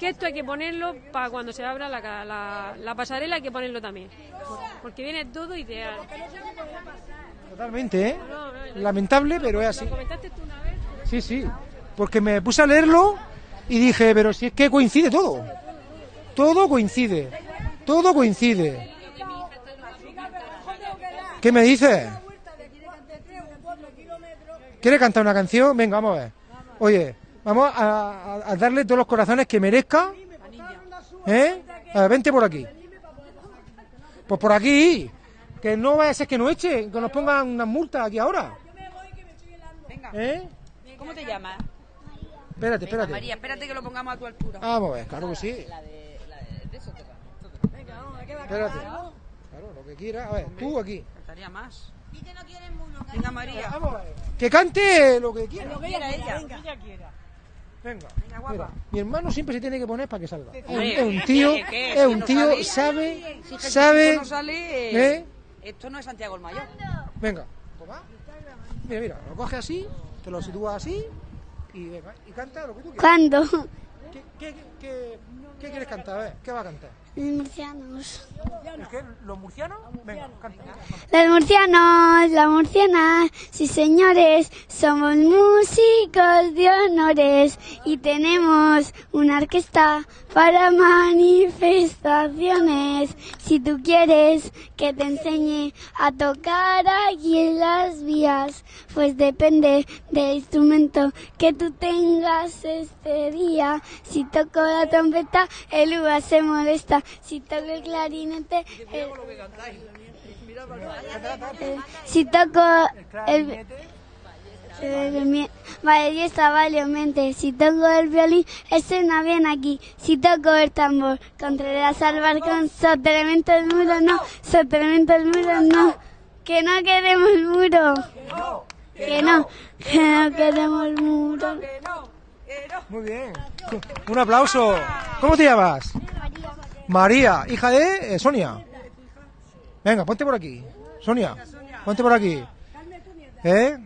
Que esto hay que ponerlo para cuando se abra la, la, la pasarela, hay que ponerlo también. Porque viene todo ideal. Totalmente, ¿eh? Lamentable, pero es así. Lo comentaste tú una vez. Sí, sí. Porque me puse a leerlo y dije, pero si es que coincide todo. Todo coincide. Todo coincide. ¿Qué me dices? ¿Quieres cantar una canción? Venga, vamos a ver. Oye, vamos a, a- a darle todos los corazones que merezca. ¿Eh? A ver, vente por aquí. Pues por aquí. Que no vaya a ser que nos echen, que nos pongan unas multas aquí ahora. Venga, ¿Eh? ¿cómo te llamas? Espérate, espérate. María, espérate que lo pongamos a tu altura. Vamos a ver, claro que sí. Espérate. Claro, lo que quiera. A ver, tú aquí. Faltaría más. Venga, María. Vamos a ver. Que cante lo que quiera. Lo que quiera ella. Venga. Venga, guapa. Mira, mi hermano siempre se tiene que poner para que salga. Es un, Hombre, es un tío, es Si un no tío, sale- sabe, sabe. Esto no es Santiago el Mayor. Venga, toma. Mira, mira, lo coges así, te lo sitúas así y venga, y canta lo que tú quieras. ¿Cuándo? ¿Qué, qué, qué, qué quieres cantar? A ver, ¿qué va a cantar? Los murcianos. ¿Es que los murcianos? Venga, canta. Los murcianos, la murciana, sí señores, somos músicos de honores y tenemos una orquesta para manifestaciones. Si tú quieres que te enseñe a tocar aquí en las vías, pues depende del instrumento que tú tengas este día. Si toco la trompeta, el uva se molesta. Si toco el clarinete, el... Eh, si toco el, el mi- vale. Si toco el violín, suena bien aquí. Si toco el tambor, Contreras al balcón, soterramiento el muro, no, soterramiento el muro, no. Que no queremos el muro. Que no, que no queremos el muro. Muy bien. Un aplauso. ¿Cómo te llamas? María, hija de eh, Sonia. Venga, ponte por aquí. Sonia, ponte por aquí. ¿Eh?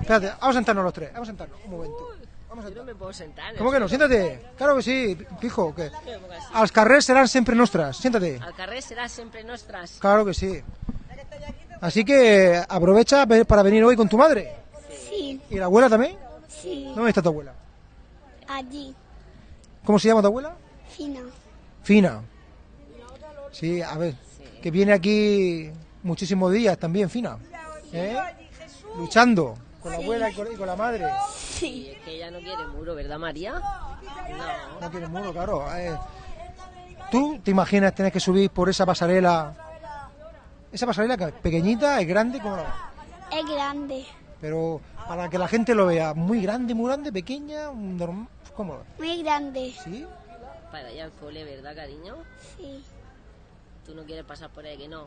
Espérate, vamos a sentarnos los tres. Vamos a sentarnos un momento. Vamos a Yo no me puedo sentar. ¿Cómo que no? Siéntate. Claro que sí, fijo. Que carrers serán siempre nuestras. Siéntate. Al carrer será siempre nuestras. Claro que sí. Así que aprovecha ve- para venir hoy con tu madre. Sí, ¿Y la abuela también? sí, ¿Dónde está tu abuela? allí, ¿Cómo se llama tu abuela? fina. Fina. Sí, a ver, que viene aquí muchísimos días también, Fina. ¿Eh? Luchando con la abuela y con, y con la madre. Y es que ella no quiere muro, ¿verdad, María? No. No tiene muro, claro. Eh, ¿Tú te imaginas tener que subir por esa pasarela? Esa pasarela que es pequeñita, es grande, como la... Es grande, Pero para que la gente lo vea, muy grande, muy grande, pequeña, normal, ¿cómo? muy grande. ¿Sí? Para allá al cole, ¿verdad, cariño? Sí, Tú no quieres pasar por ahí, que no.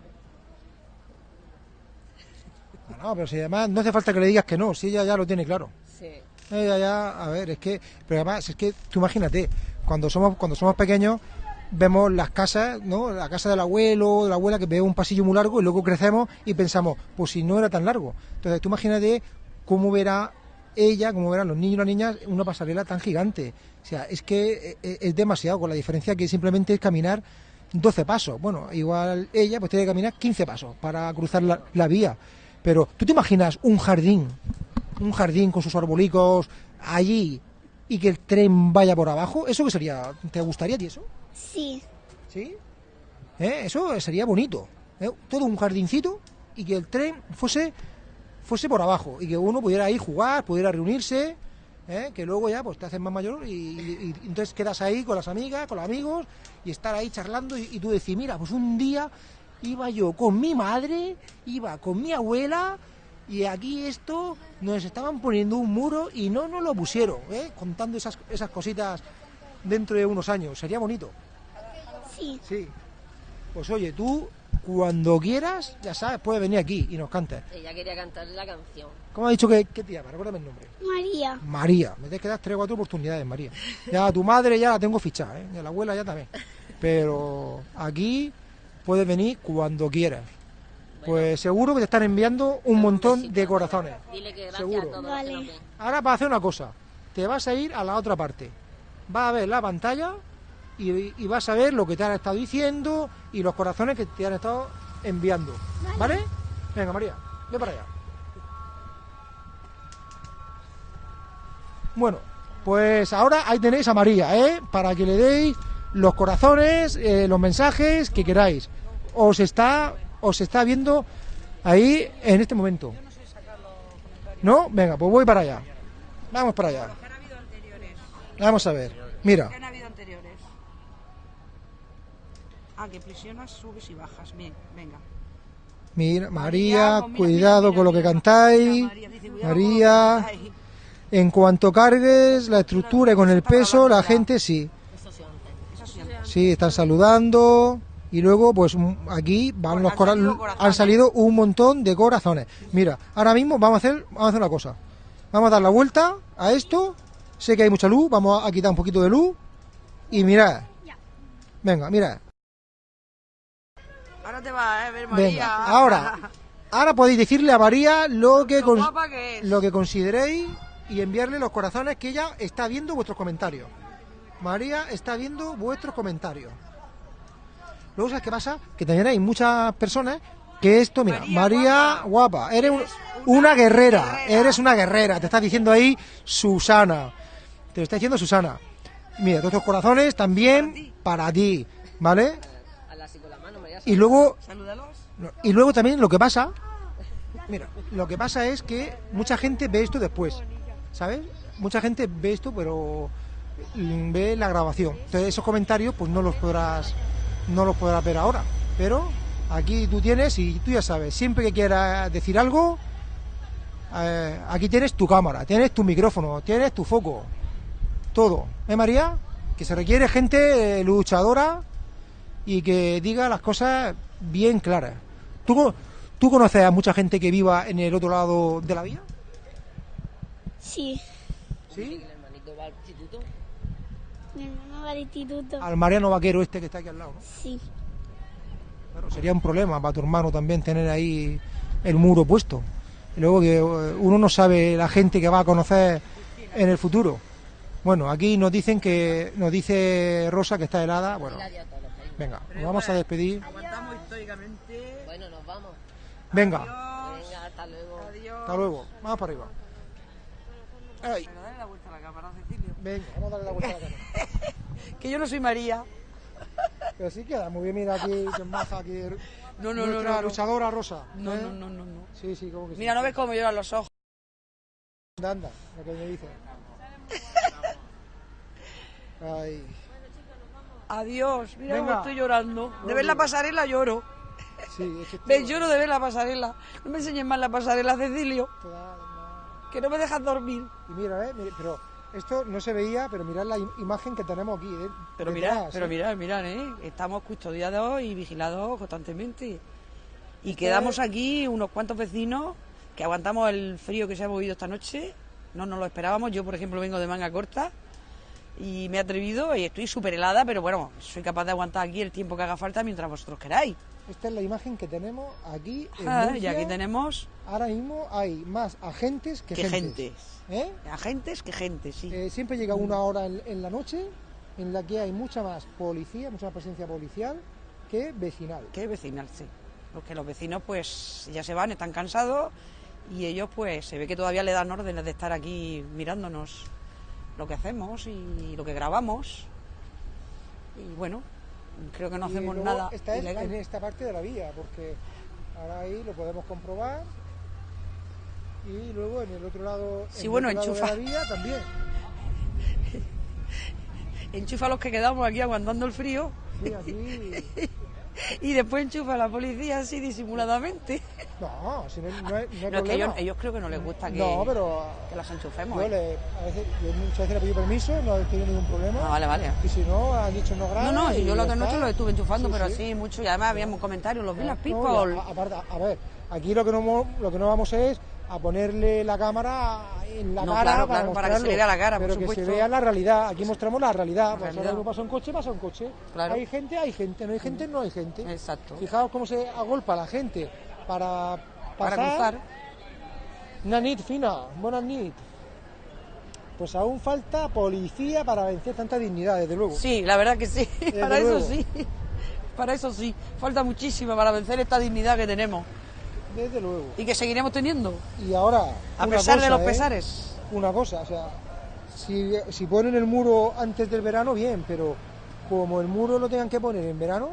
No, no, pero si además no hace falta que le digas que no, si ella ya lo tiene claro. Sí. Ella ya, a ver, es que, pero además es que tú imagínate, cuando somos cuando somos pequeños vemos las casas, ¿no? La casa del abuelo, de la abuela que ve un pasillo muy largo y luego crecemos y pensamos, pues si no era tan largo. Entonces tú imagínate cómo verá ella, cómo verán los niños y las niñas una pasarela tan gigante. O sea, es que eh, es demasiado, con la diferencia que simplemente es caminar 12 pasos. Bueno, igual ella pues tiene que caminar 15 pasos para cruzar la, la vía. Pero tú te imaginas un jardín, un jardín con sus arbolicos allí y que el tren vaya por abajo, ¿eso qué sería? ¿Te gustaría a ti eso? sí, ¿Sí? ¿Eh? Eso sería bonito. ¿eh? Todo un jardincito y que el tren fuese fuese por abajo y que uno pudiera ahí jugar, pudiera reunirse, ¿eh? que luego ya pues te haces más mayor y, y- y entonces quedas ahí con las amigas, con los amigos y estar ahí charlando y, y tú decís, mira, pues un día iba yo con mi madre, iba con mi abuela y aquí esto nos estaban poniendo un muro y no nos lo pusieron, ¿eh? contando esas, esas cositas dentro de unos años. Sería bonito. sí. Sí. Pues oye, tú cuando quieras, ya sabes, puedes venir aquí y nos cantes. Ella quería cantarle la canción. ¿Cómo ha dicho que, que te llama? Recuérdame el nombre. María, María. Me tienes que dar tres o cuatro oportunidades, María. Ya a tu madre ya la tengo fichada, ¿eh? Y a la abuela ya también. Pero aquí puedes venir cuando quieras. Pues seguro que te están enviando un montón de corazones. Dile que gracias Seguro. a todos los Vale. que nos ven. Ahora vas a hacer una cosa. Te vas a ir a la otra parte. Vas a ver la pantalla y, y vas a ver lo que te han estado diciendo y los corazones que te han estado enviando. ¿Vale? Venga, María, ve para allá. Bueno, pues ahora ahí tenéis a María, ¿eh? Para que le deis los corazones, eh, los mensajes que queráis. Os está, os está viendo ahí en este momento. ¿No? Venga, pues voy para allá. Vamos para allá. Vamos a ver. Mira. ¿Qué han habido anteriores? Ah, que presionas, subes y bajas. Bien, venga. Mira, María, cuidado con lo que cantáis. María dice, que cantáis. en cuanto cargues la estructura y con el peso, la gente sí. Eso sí están saludando. Y luego, pues mm, aquí van los cora- han salido un montón de corazones. Mira, ahora mismo vamos a hacer, vamos a hacer una cosa. Vamos a dar la vuelta a esto. Sé que hay mucha luz, vamos a quitar un poquito de luz. Y mirad. Venga, mirad. Ahora te va, ¿eh? Ver María. Venga, ahora. Ahora podéis decirle a María lo que, guapa que lo que consideréis y enviarle los corazones que ella está viendo vuestros comentarios. María está viendo vuestros comentarios. Luego, ¿sabes qué pasa? Que también hay muchas personas que esto, mira, María, guapa, eres un- una guerrera, eres una guerrera, te está diciendo ahí Susana, te lo está diciendo Susana. Mira, todos estos corazones también para ti, ¿vale? Y luego Y luego también lo que pasa, mira, lo que pasa es que mucha gente ve esto después, ¿sabes? Mucha gente ve esto, pero mm, ve la grabación. Entonces esos comentarios, pues no los podrás, no los podrás ver ahora. Pero aquí tú tienes y tú ya sabes, siempre que quieras decir algo, eh, aquí tienes tu cámara, tienes tu micrófono, tienes tu foco, todo. ¿Eh, María? Que se requiere gente eh, luchadora y que diga las cosas bien claras. ¿Tú, co- ¿Tú conoces a mucha gente que viva en el otro lado de la vía? Sí, ¿Sí? ¿El hermanito va al instituto? mi hermano va al instituto. Al Mariano Vaquero este que está aquí al lado. ¿no? Sí, Claro, sería un problema para tu hermano también tener ahí el muro puesto. Y luego que eh, uno no sabe la gente que va a conocer en el futuro. Bueno, aquí nos dicen que nos dice Rosa que está helada. Bueno, venga, nos vamos a despedir. Aguantamos históricamente. Bueno, nos vamos. Venga, Venga, hasta luego. Adiós. hasta luego. Vamos para arriba. Ay, Pero dale la vuelta a la cámara, Cecilio. venga, vamos a darle la vuelta a la cámara. Que yo no soy María. Pero sí queda muy bien, mira aquí, que maja aquí. No, no, no, nuestra no, no. luchadora Rosa. No, ¿eh? no, no, no, no. Sí, sí, como que sí. Mira, no ves cómo lloran los ojos. Anda, anda, lo que me dice. Ay, Adiós. Mira Venga. cómo estoy llorando. De ver la pasarela lloro. sí, es que esto- ¿Ves? Lloro de ver la pasarela. No me enseñes más la pasarela, Cecilio. Que no me dejas dormir. Y mira, eh, mira, pero esto no se veía, pero mirad la im- imagen que tenemos aquí. eh, Pero detrás, mirad, pero mirad, mirad, ¿eh? Estamos custodiados y vigilados constantemente. Y quedamos aquí unos cuantos vecinos que aguantamos el frío que se ha movido esta noche. No nos lo esperábamos. Yo, por ejemplo, vengo de manga corta y me he atrevido y estoy súper helada, pero bueno, soy capaz de aguantar aquí el tiempo que haga falta mientras vosotros queráis. Esta es la imagen que tenemos aquí en Ah, y aquí tenemos Ahora mismo hay más agentes que, que gentes. ¿eh? Agentes que gente, sí. Eh, siempre llega una hora en, en la noche en la que hay mucha más policía, mucha más presencia policial que vecinal. que vecinal, sí. Porque los vecinos pues ya se van, están cansados y ellos pues se ve que todavía le dan órdenes de estar aquí mirándonos lo que hacemos y lo que grabamos. Y bueno, creo que no Y hacemos luego nada Esta es ilegal. en esta parte de la vía, porque ahora ahí lo podemos comprobar. Y luego en el otro lado, en Sí, el bueno, lado de enchufa. la vía también. Enchufa los que quedamos aquí aguantando el frío Sí, aquí. y después enchufa a la policía así disimuladamente. No, si no, no, no hay No, es que ellos, ellos creo que no les gusta que, No, pero que las enchufemos. yo, ¿eh? le, a veces, yo muchas veces le pedí permiso, no he tenido ningún problema. Ah, vale, vale. Y si no, han dicho no No, graba. no, si yo la ya otra noche lo estuve enchufando, Sí, pero sí. así mucho, y además habíamos comentarios, los Villas No, People. a- aparte, a ver, aquí lo que no lo que no vamos es a ponerle la cámara en la No, cara claro, para, claro, para que se le vea la cara, por pero que se vea la realidad. Aquí mostramos la realidad. Realidad. ahora pasa un coche, pasa un coche. Claro. Hay gente, hay gente. No hay gente, no hay gente. Exacto. Fijaos cómo se agolpa la gente para Para cruzar. Una nit fina, buenas nit. Pues aún falta policía para vencer tanta dignidad, desde luego. Sí, la verdad que sí. Desde para luego. eso sí. Para eso sí. Falta muchísimo para vencer esta dignidad que tenemos. Desde luego. Y que seguiremos teniendo. Y ahora. A pesar de los ¿eh? pesares. Una cosa, o sea, si, si ponen el muro antes del verano, bien, pero como el muro lo tengan que poner en verano,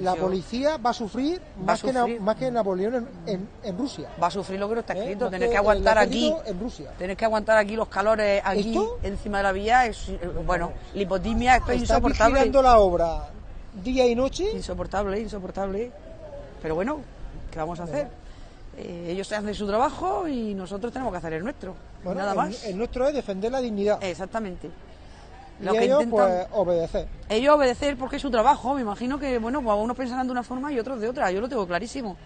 la yo- policía va a sufrir, Va más, Que, sufrir. Más que Napoleón en, en- en Rusia. Va a sufrir lo que no está ¿eh? escrito. Tenés que aguantar aquí. En Rusia. Tenés que aguantar aquí los calores aquí ¿Esto? encima de la vía. Es, eh, bueno, lipotimia, esto es Está insoportable. vigilando la obra día y noche. Insoportable, insoportable. Pero bueno, ¿qué vamos a hacer? Eh, ellos hacen su trabajo y nosotros tenemos que hacer el nuestro. Bueno, Nada el- más. El, nuestro es defender la dignidad. Exactamente. Y Lo que ellos, intentan- pues, obedecer. Ellos obedecer porque es su trabajo. Me imagino que, bueno, pues unos pensarán de una forma y otros de otra. Yo lo tengo clarísimo.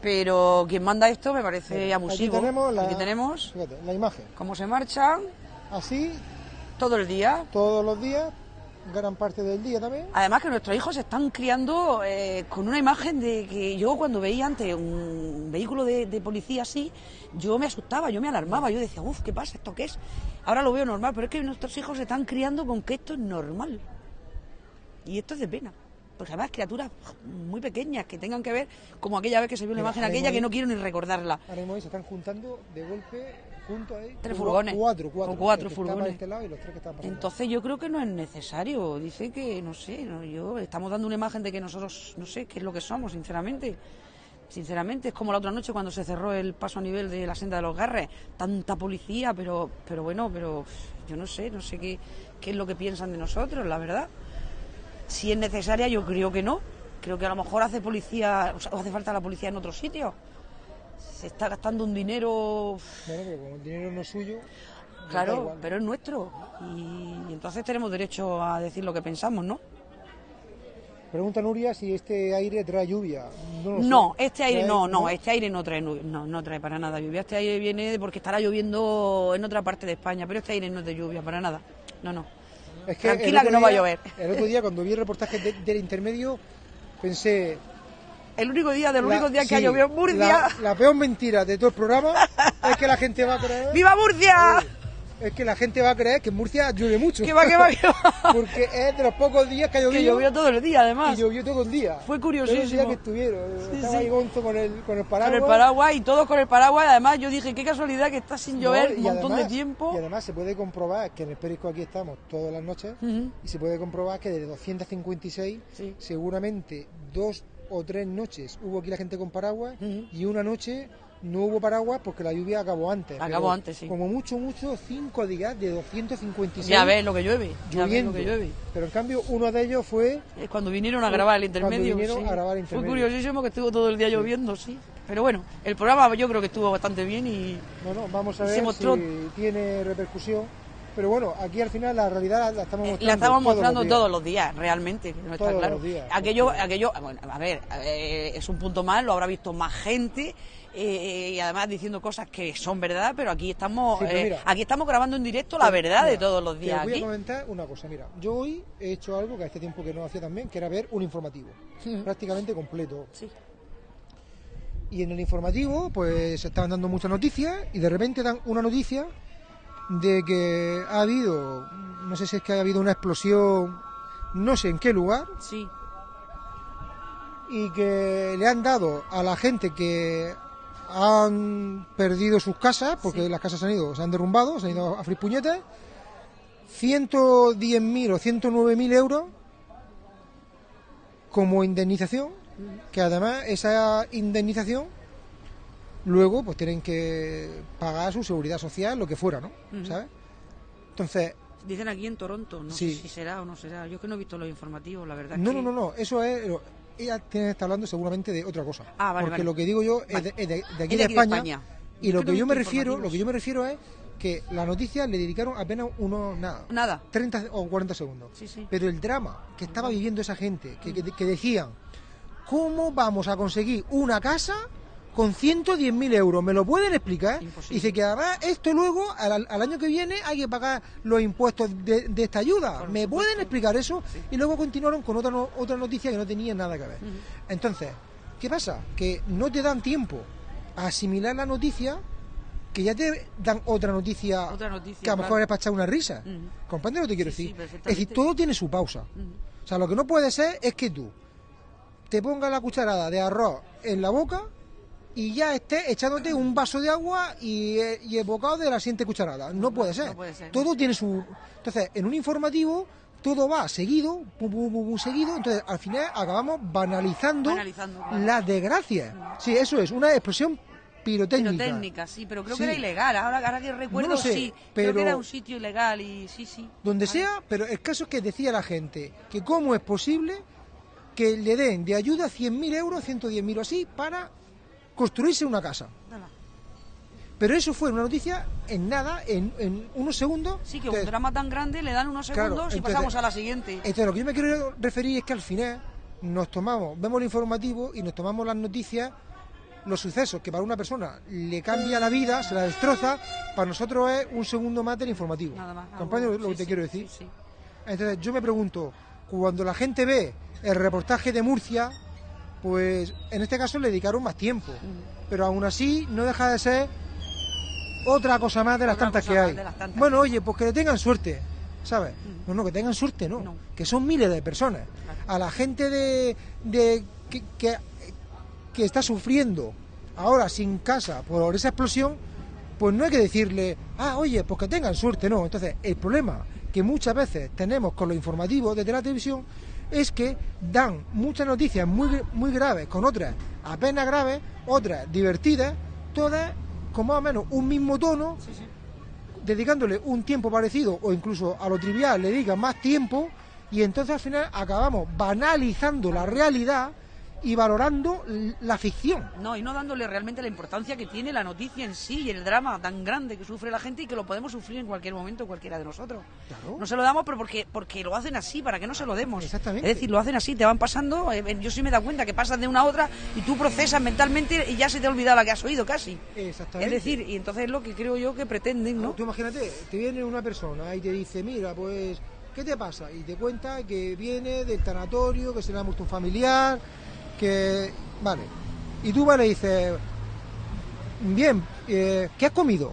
Pero quien manda esto me parece abusivo. Aquí tenemos, la, Aquí tenemos fíjate, la imagen. cómo se marchan Así, todo el día. todos los días, gran parte del día también. Además que nuestros hijos se están criando eh, con una imagen de que yo cuando veía antes un vehículo de, de policía así, yo me asustaba, yo me alarmaba, yo decía, uff, ¿qué pasa? ¿Esto qué es? Ahora lo veo normal, pero es que nuestros hijos se están criando con que esto es normal. Y esto es de pena. Porque además criaturas muy pequeñas que tengan que ver, como aquella vez que se vio Mira, imagen aquella que no quiero ni recordarla. Ahora mismo se están juntando de golpe, juntos ahí. Tres furgones. Cuatro, cuatro. Para furgones. este lado y los tres que están pasando. Entonces yo creo que no es necesario. Dice que, no sé, no, yo estamos dando una imagen de que nosotros, no sé, qué es lo que somos, sinceramente. Sinceramente, es como la otra noche cuando se cerró el paso a nivel de la senda de los Garres. Tanta policía, pero, pero bueno, pero yo no sé, no sé qué, qué es lo que piensan de nosotros, la verdad. Si es necesaria, yo creo que no. Creo que a lo mejor hace policía, o sea, hace falta la policía en otro sitio. Se está gastando un dinero Bueno, pero como el dinero no es suyo. Claro, pero es nuestro. Y, entonces tenemos derecho a decir lo que pensamos, ¿no? Pregunta Nuria si este aire trae lluvia. No, este aire no, no, este aire no trae, no, no trae para nada lluvia. Este aire viene porque estará lloviendo en otra parte de España, pero este aire no es de lluvia, para nada. No, no. Es que Tranquila que no va a llover. El otro día cuando vi el reportaje de- del intermedio pensé... El único día, de los la- únicos días que ha sí, llovido en Murcia. La, la peor mentira de todo el programa es que la gente va a creer... ¡Viva Murcia! Es que la gente va a creer que en Murcia llueve mucho. Que va, que va, que va. Porque es de los pocos días que ha llovido. Que llovió todo el día, además. Y llovió todo el día. Fue curiosísimo. días que estuvieron. Sí, Estaba sí. ahí Gonzo con el, con el paraguas. Con el paraguas y todos con el paraguas. Además, yo dije, qué casualidad que está sin llover un montón además- de tiempo. Y además se puede comprobar que en el periódico aquí estamos todas las noches y se puede comprobar que de 256 Sí. seguramente dos o tres noches hubo aquí la gente con paraguas y una noche no hubo paraguas porque la lluvia acabó antes. Acabó antes, sí. Como mucho, mucho, cinco días de 256 Ya ves lo que llueve. Ya ves lo que llueve. Pero en cambio uno de ellos fue Es cuando vinieron a grabar el intermedio. vinieron sí. a grabar el intermedio. Fue curiosísimo que estuvo todo el día lloviendo, sí. Pero bueno, el programa yo creo que estuvo bastante bien y Bueno, vamos a Se ver mostró- si tiene repercusión. Pero bueno, aquí al final la realidad la estamos eh, mostrando. la estamos todos mostrando los todos los días, realmente, no está Todos claro. los días, aquello, porque- aquello, bueno, a ver, eh, es un punto más, lo habrá visto más gente. eh, y además diciendo cosas que son verdad, pero aquí estamos Sí, pero eh, aquí estamos grabando en directo la verdad de todos los días Te voy aquí. a comentar una cosa. Mira, yo hoy he hecho algo que hace tiempo que no hacía también, que era ver un informativo. Prácticamente completo. Sí. Y en el informativo, pues se estaban dando muchas noticias y de repente dan una noticia de que ha habido, no sé si es que ha habido una explosión, no sé en qué lugar, Sí. y que le han dado a la gente que han perdido sus casas, porque las casas se han ido, se han derrumbado, se han ido a fripuñetes, 110.000 o 109.000 euros como indemnización, que además esa indemnización luego pues tienen que pagar su seguridad social, lo que fuera, ¿no? ¿Sabes? Entonces, Dicen aquí en Toronto, no Sí. sé si será o no será. Yo es que no he visto los informativos, la verdad. no, es no, que- no, no, eso es... Ella tiene que estar hablando seguramente de otra cosa. Ah, vale, porque vale. lo que digo yo es de, es de- de aquí Es de, España, Y Yo lo que no yo me refiero, lo que yo me refiero es que la noticia le dedicaron apenas unos nada, Nada. 30 o 40 segundos. Sí, sí. Pero el drama que estaba viviendo esa gente, que, que- que decían, ¿cómo vamos a conseguir una casa con 110.000 euros? ¿Me lo pueden explicar? Imposible. Dice que además esto luego, al, al año que viene, hay que pagar los impuestos de, de esta ayuda. Por ¿Me supuesto. pueden explicar eso? Y luego continuaron con otra, no- otra noticia que no tenía nada que ver. Entonces, ¿qué pasa? Que no te dan tiempo a asimilar la noticia, que ya te dan otra noticia, Otra noticia, que a lo mejor es para echar una risa. Ujú. ¿Comprendes lo que te quiero Sí, sí, decir? es decir, todo tiene su pausa. O sea, lo que no puede ser es que tú te pongas la cucharada de arroz en la boca y ya estés echándote un vaso de agua y, eh, y el bocado de la siguiente cucharada. No puede ser. no puede ser. Todo tiene su... Entonces, en un informativo todo va seguido, pum, pum, pum, pum, seguido, entonces al final acabamos banalizando, Banalizando, claro. las desgracias. Sí, eso es, una expresión pirotécnica. Pirotécnica, sí, pero creo Sí. que era ilegal. Ahora, ahora que recuerdo, No sé, sí. Creo pero- que era un sitio ilegal y sí, sí. donde sea, pero el caso es que decía la gente que cómo es posible que le den de ayuda 100.000 euros, 110.000 o así, para construirse una casa. Nada. Pero eso fue una noticia en nada, en, en unos segundos. Sí, que Entonces, un drama tan grande le dan unos Claro, segundos y entonces- pasamos a la siguiente. Entonces, lo que yo me quiero referir es que al final nos tomamos, vemos el informativo y nos tomamos las noticias, los sucesos que para una persona le cambia la vida, se la destroza, para nosotros es un segundo más del informativo. Nada más. ¿Comprende algo- lo que sí, te sí, quiero decir? sí. Entonces, yo me pregunto, cuando la gente ve el reportaje de Murcia, pues en este caso le dedicaron más tiempo, pero aún así no deja de ser otra cosa más de las Otra tantas que hay. tantas. Bueno, oye, pues que tengan suerte, ¿sabes? No, no, que tengan suerte, no, No. que son miles de personas. A la gente de, de que, que, que está sufriendo ahora sin casa por esa explosión, pues no hay que decirle, ah, oye, pues que tengan suerte, no. Entonces, el problema que muchas veces tenemos con los informativos desde la televisión es que dan muchas noticias muy, muy graves con otras apenas graves, otras divertidas, todas con más o menos un mismo tono, dedicándole un tiempo parecido o incluso a lo trivial le dedican más tiempo y entonces al final acabamos banalizando la realidad y valorando la ficción. No, y no dándole realmente la importancia que tiene la noticia en sí y el drama tan grande que sufre la gente y que lo podemos sufrir en cualquier momento cualquiera de nosotros. Claro. No se lo damos, pero porque, porque lo hacen así, para que no se lo demos. Exactamente. Es decir, lo hacen así, te van pasando. eh, eh, Yo sí me da cuenta que pasas de una a otra y tú procesas mentalmente y ya se te ha olvidado la que has oído casi. Exactamente. Es decir, y entonces es lo que creo yo que pretenden, ¿no? Tú imagínate, te viene una persona y te dice, mira, pues, ¿qué te pasa? Y te cuenta que viene del tanatorio, que se le ha muerto un familiar, que... Vale. Y tú vas y le dices, bien, eh, ¿qué has comido?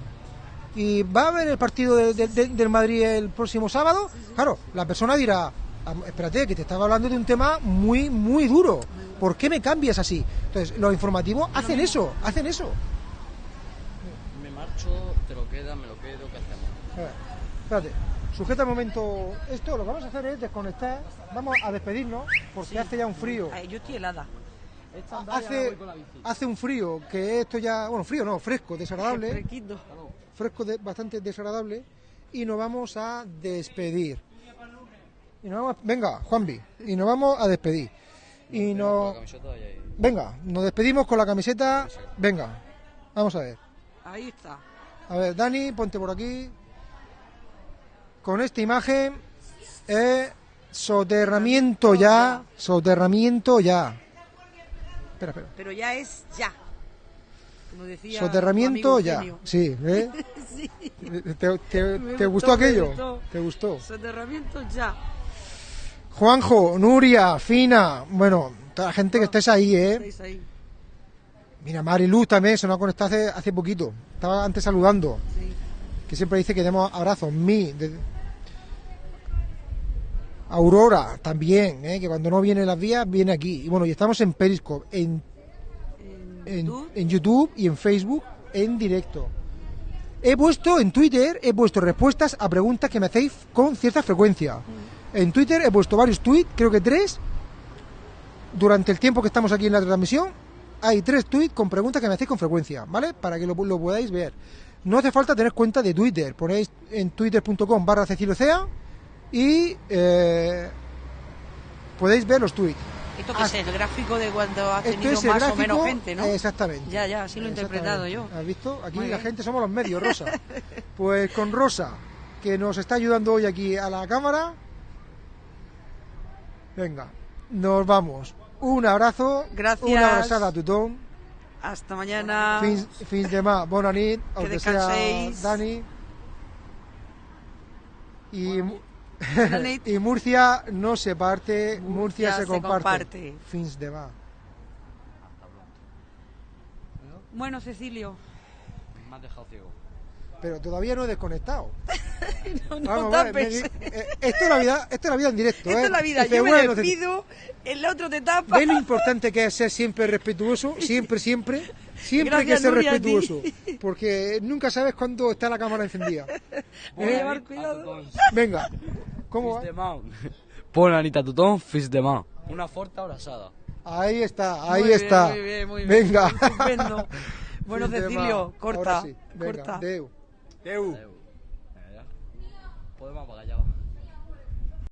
¿Y va a ver el partido de- de- de- del Madrid el próximo sábado? Claro, la persona dirá, "Ah, espérate, que te estaba hablando de un tema muy, muy duro. ¿Por qué me cambias así? Entonces, los informativos hacen eso, hacen eso. Me marcho, te lo quedas, me lo quedo, ¿qué hacemos? A ver, espérate, sujeta un momento esto, lo que vamos a hacer es desconectar, vamos a despedirnos, porque hace ya un frío. Ay, yo estoy helada. Hace, hace un frío, que esto ya, bueno, frío no, fresco, desagradable, Fresquito. fresco de- bastante desagradable, y nos vamos a despedir. Y nos vamos, venga, Juanvi, y nos vamos a despedir. Y nos, venga, nos despedimos con la camiseta, venga, vamos a ver. Ahí está. A ver, Dani, ponte por aquí. Con esta imagen es soterramiento ya, soterramiento ya. Espera, espera. Pero ya es ya. Como decía Soterramiento ya. Eugenio. Sí, ¿ves? Sí. ¿Te, te- Me te gustó, aquello? gustó. ¿Te gustó? Soterramiento ya. Juanjo, Nuria, Fina, bueno, toda la gente que estés ahí, ¿eh? Estáis ahí. Mira, Mariluz también se nos ha conectado hace, hace poquito. Estaba antes saludando. Sí. Que siempre dice que demos abrazos. Mi. de- Aurora también, ¿eh? que cuando no viene las vías, viene aquí. Y bueno, y estamos en Periscope, en, en, en YouTube y en Facebook en directo. He puesto en Twitter, he puesto respuestas a preguntas que me hacéis con cierta frecuencia. En Twitter he puesto varios tweets, creo que tres, durante el tiempo que estamos aquí en la transmisión, hay tres tweets con preguntas que me hacéis con frecuencia, ¿vale? Para que lo, lo podáis ver. No hace falta tener cuenta de Twitter, ponéis en twitter.com barra Cecilio Cea y eh, podéis ver los tweets. Esto que es el gráfico de cuando ha tenido más o menos gente, ¿no? Exactamente. Ya, ya, así lo he interpretado yo. ¿Has visto? Aquí Muy la bien. gente somos los medios, Rosa. Pues con Rosa, que nos está ayudando hoy aquí a la cámara. Venga, nos vamos. Un abrazo. Gracias. Una abrazada a tutón. Hasta mañana. Fins, fins demà, bona nit, Que el que sea descanséis. Dani. Y, Murcia no se parte, Murcia, Murcia se, se comparte. comparte. Fins demà. Bueno, Cecilio. Me has dejado ciego. Pero todavía no he desconectado. No, no Vamos, vale, me eh, esto es la vida, esto es la vida en directo, Esto ¿eh? es la vida. Dice, Yo me bueno, te- despido, el otro te tapa. ¿Ves lo importante que es ser siempre respetuoso? Siempre, siempre. Siempre hay que ser Nuria, respetuoso, porque nunca sabes cuándo está la cámara encendida. Voy a ¿Eh? llevar cuidado. Venga, ¿cómo va? De man. Pon Anita tothom, fils de man. Una forta abrazada. Ahí está, ahí Muy bien, está. muy bien, muy bien. Venga. Estupendo. Bueno, Cecilio, corta, Ahora sí. Venga, corta. တဲဦးအဲဒါပေါ်မှာပါကကြောင်း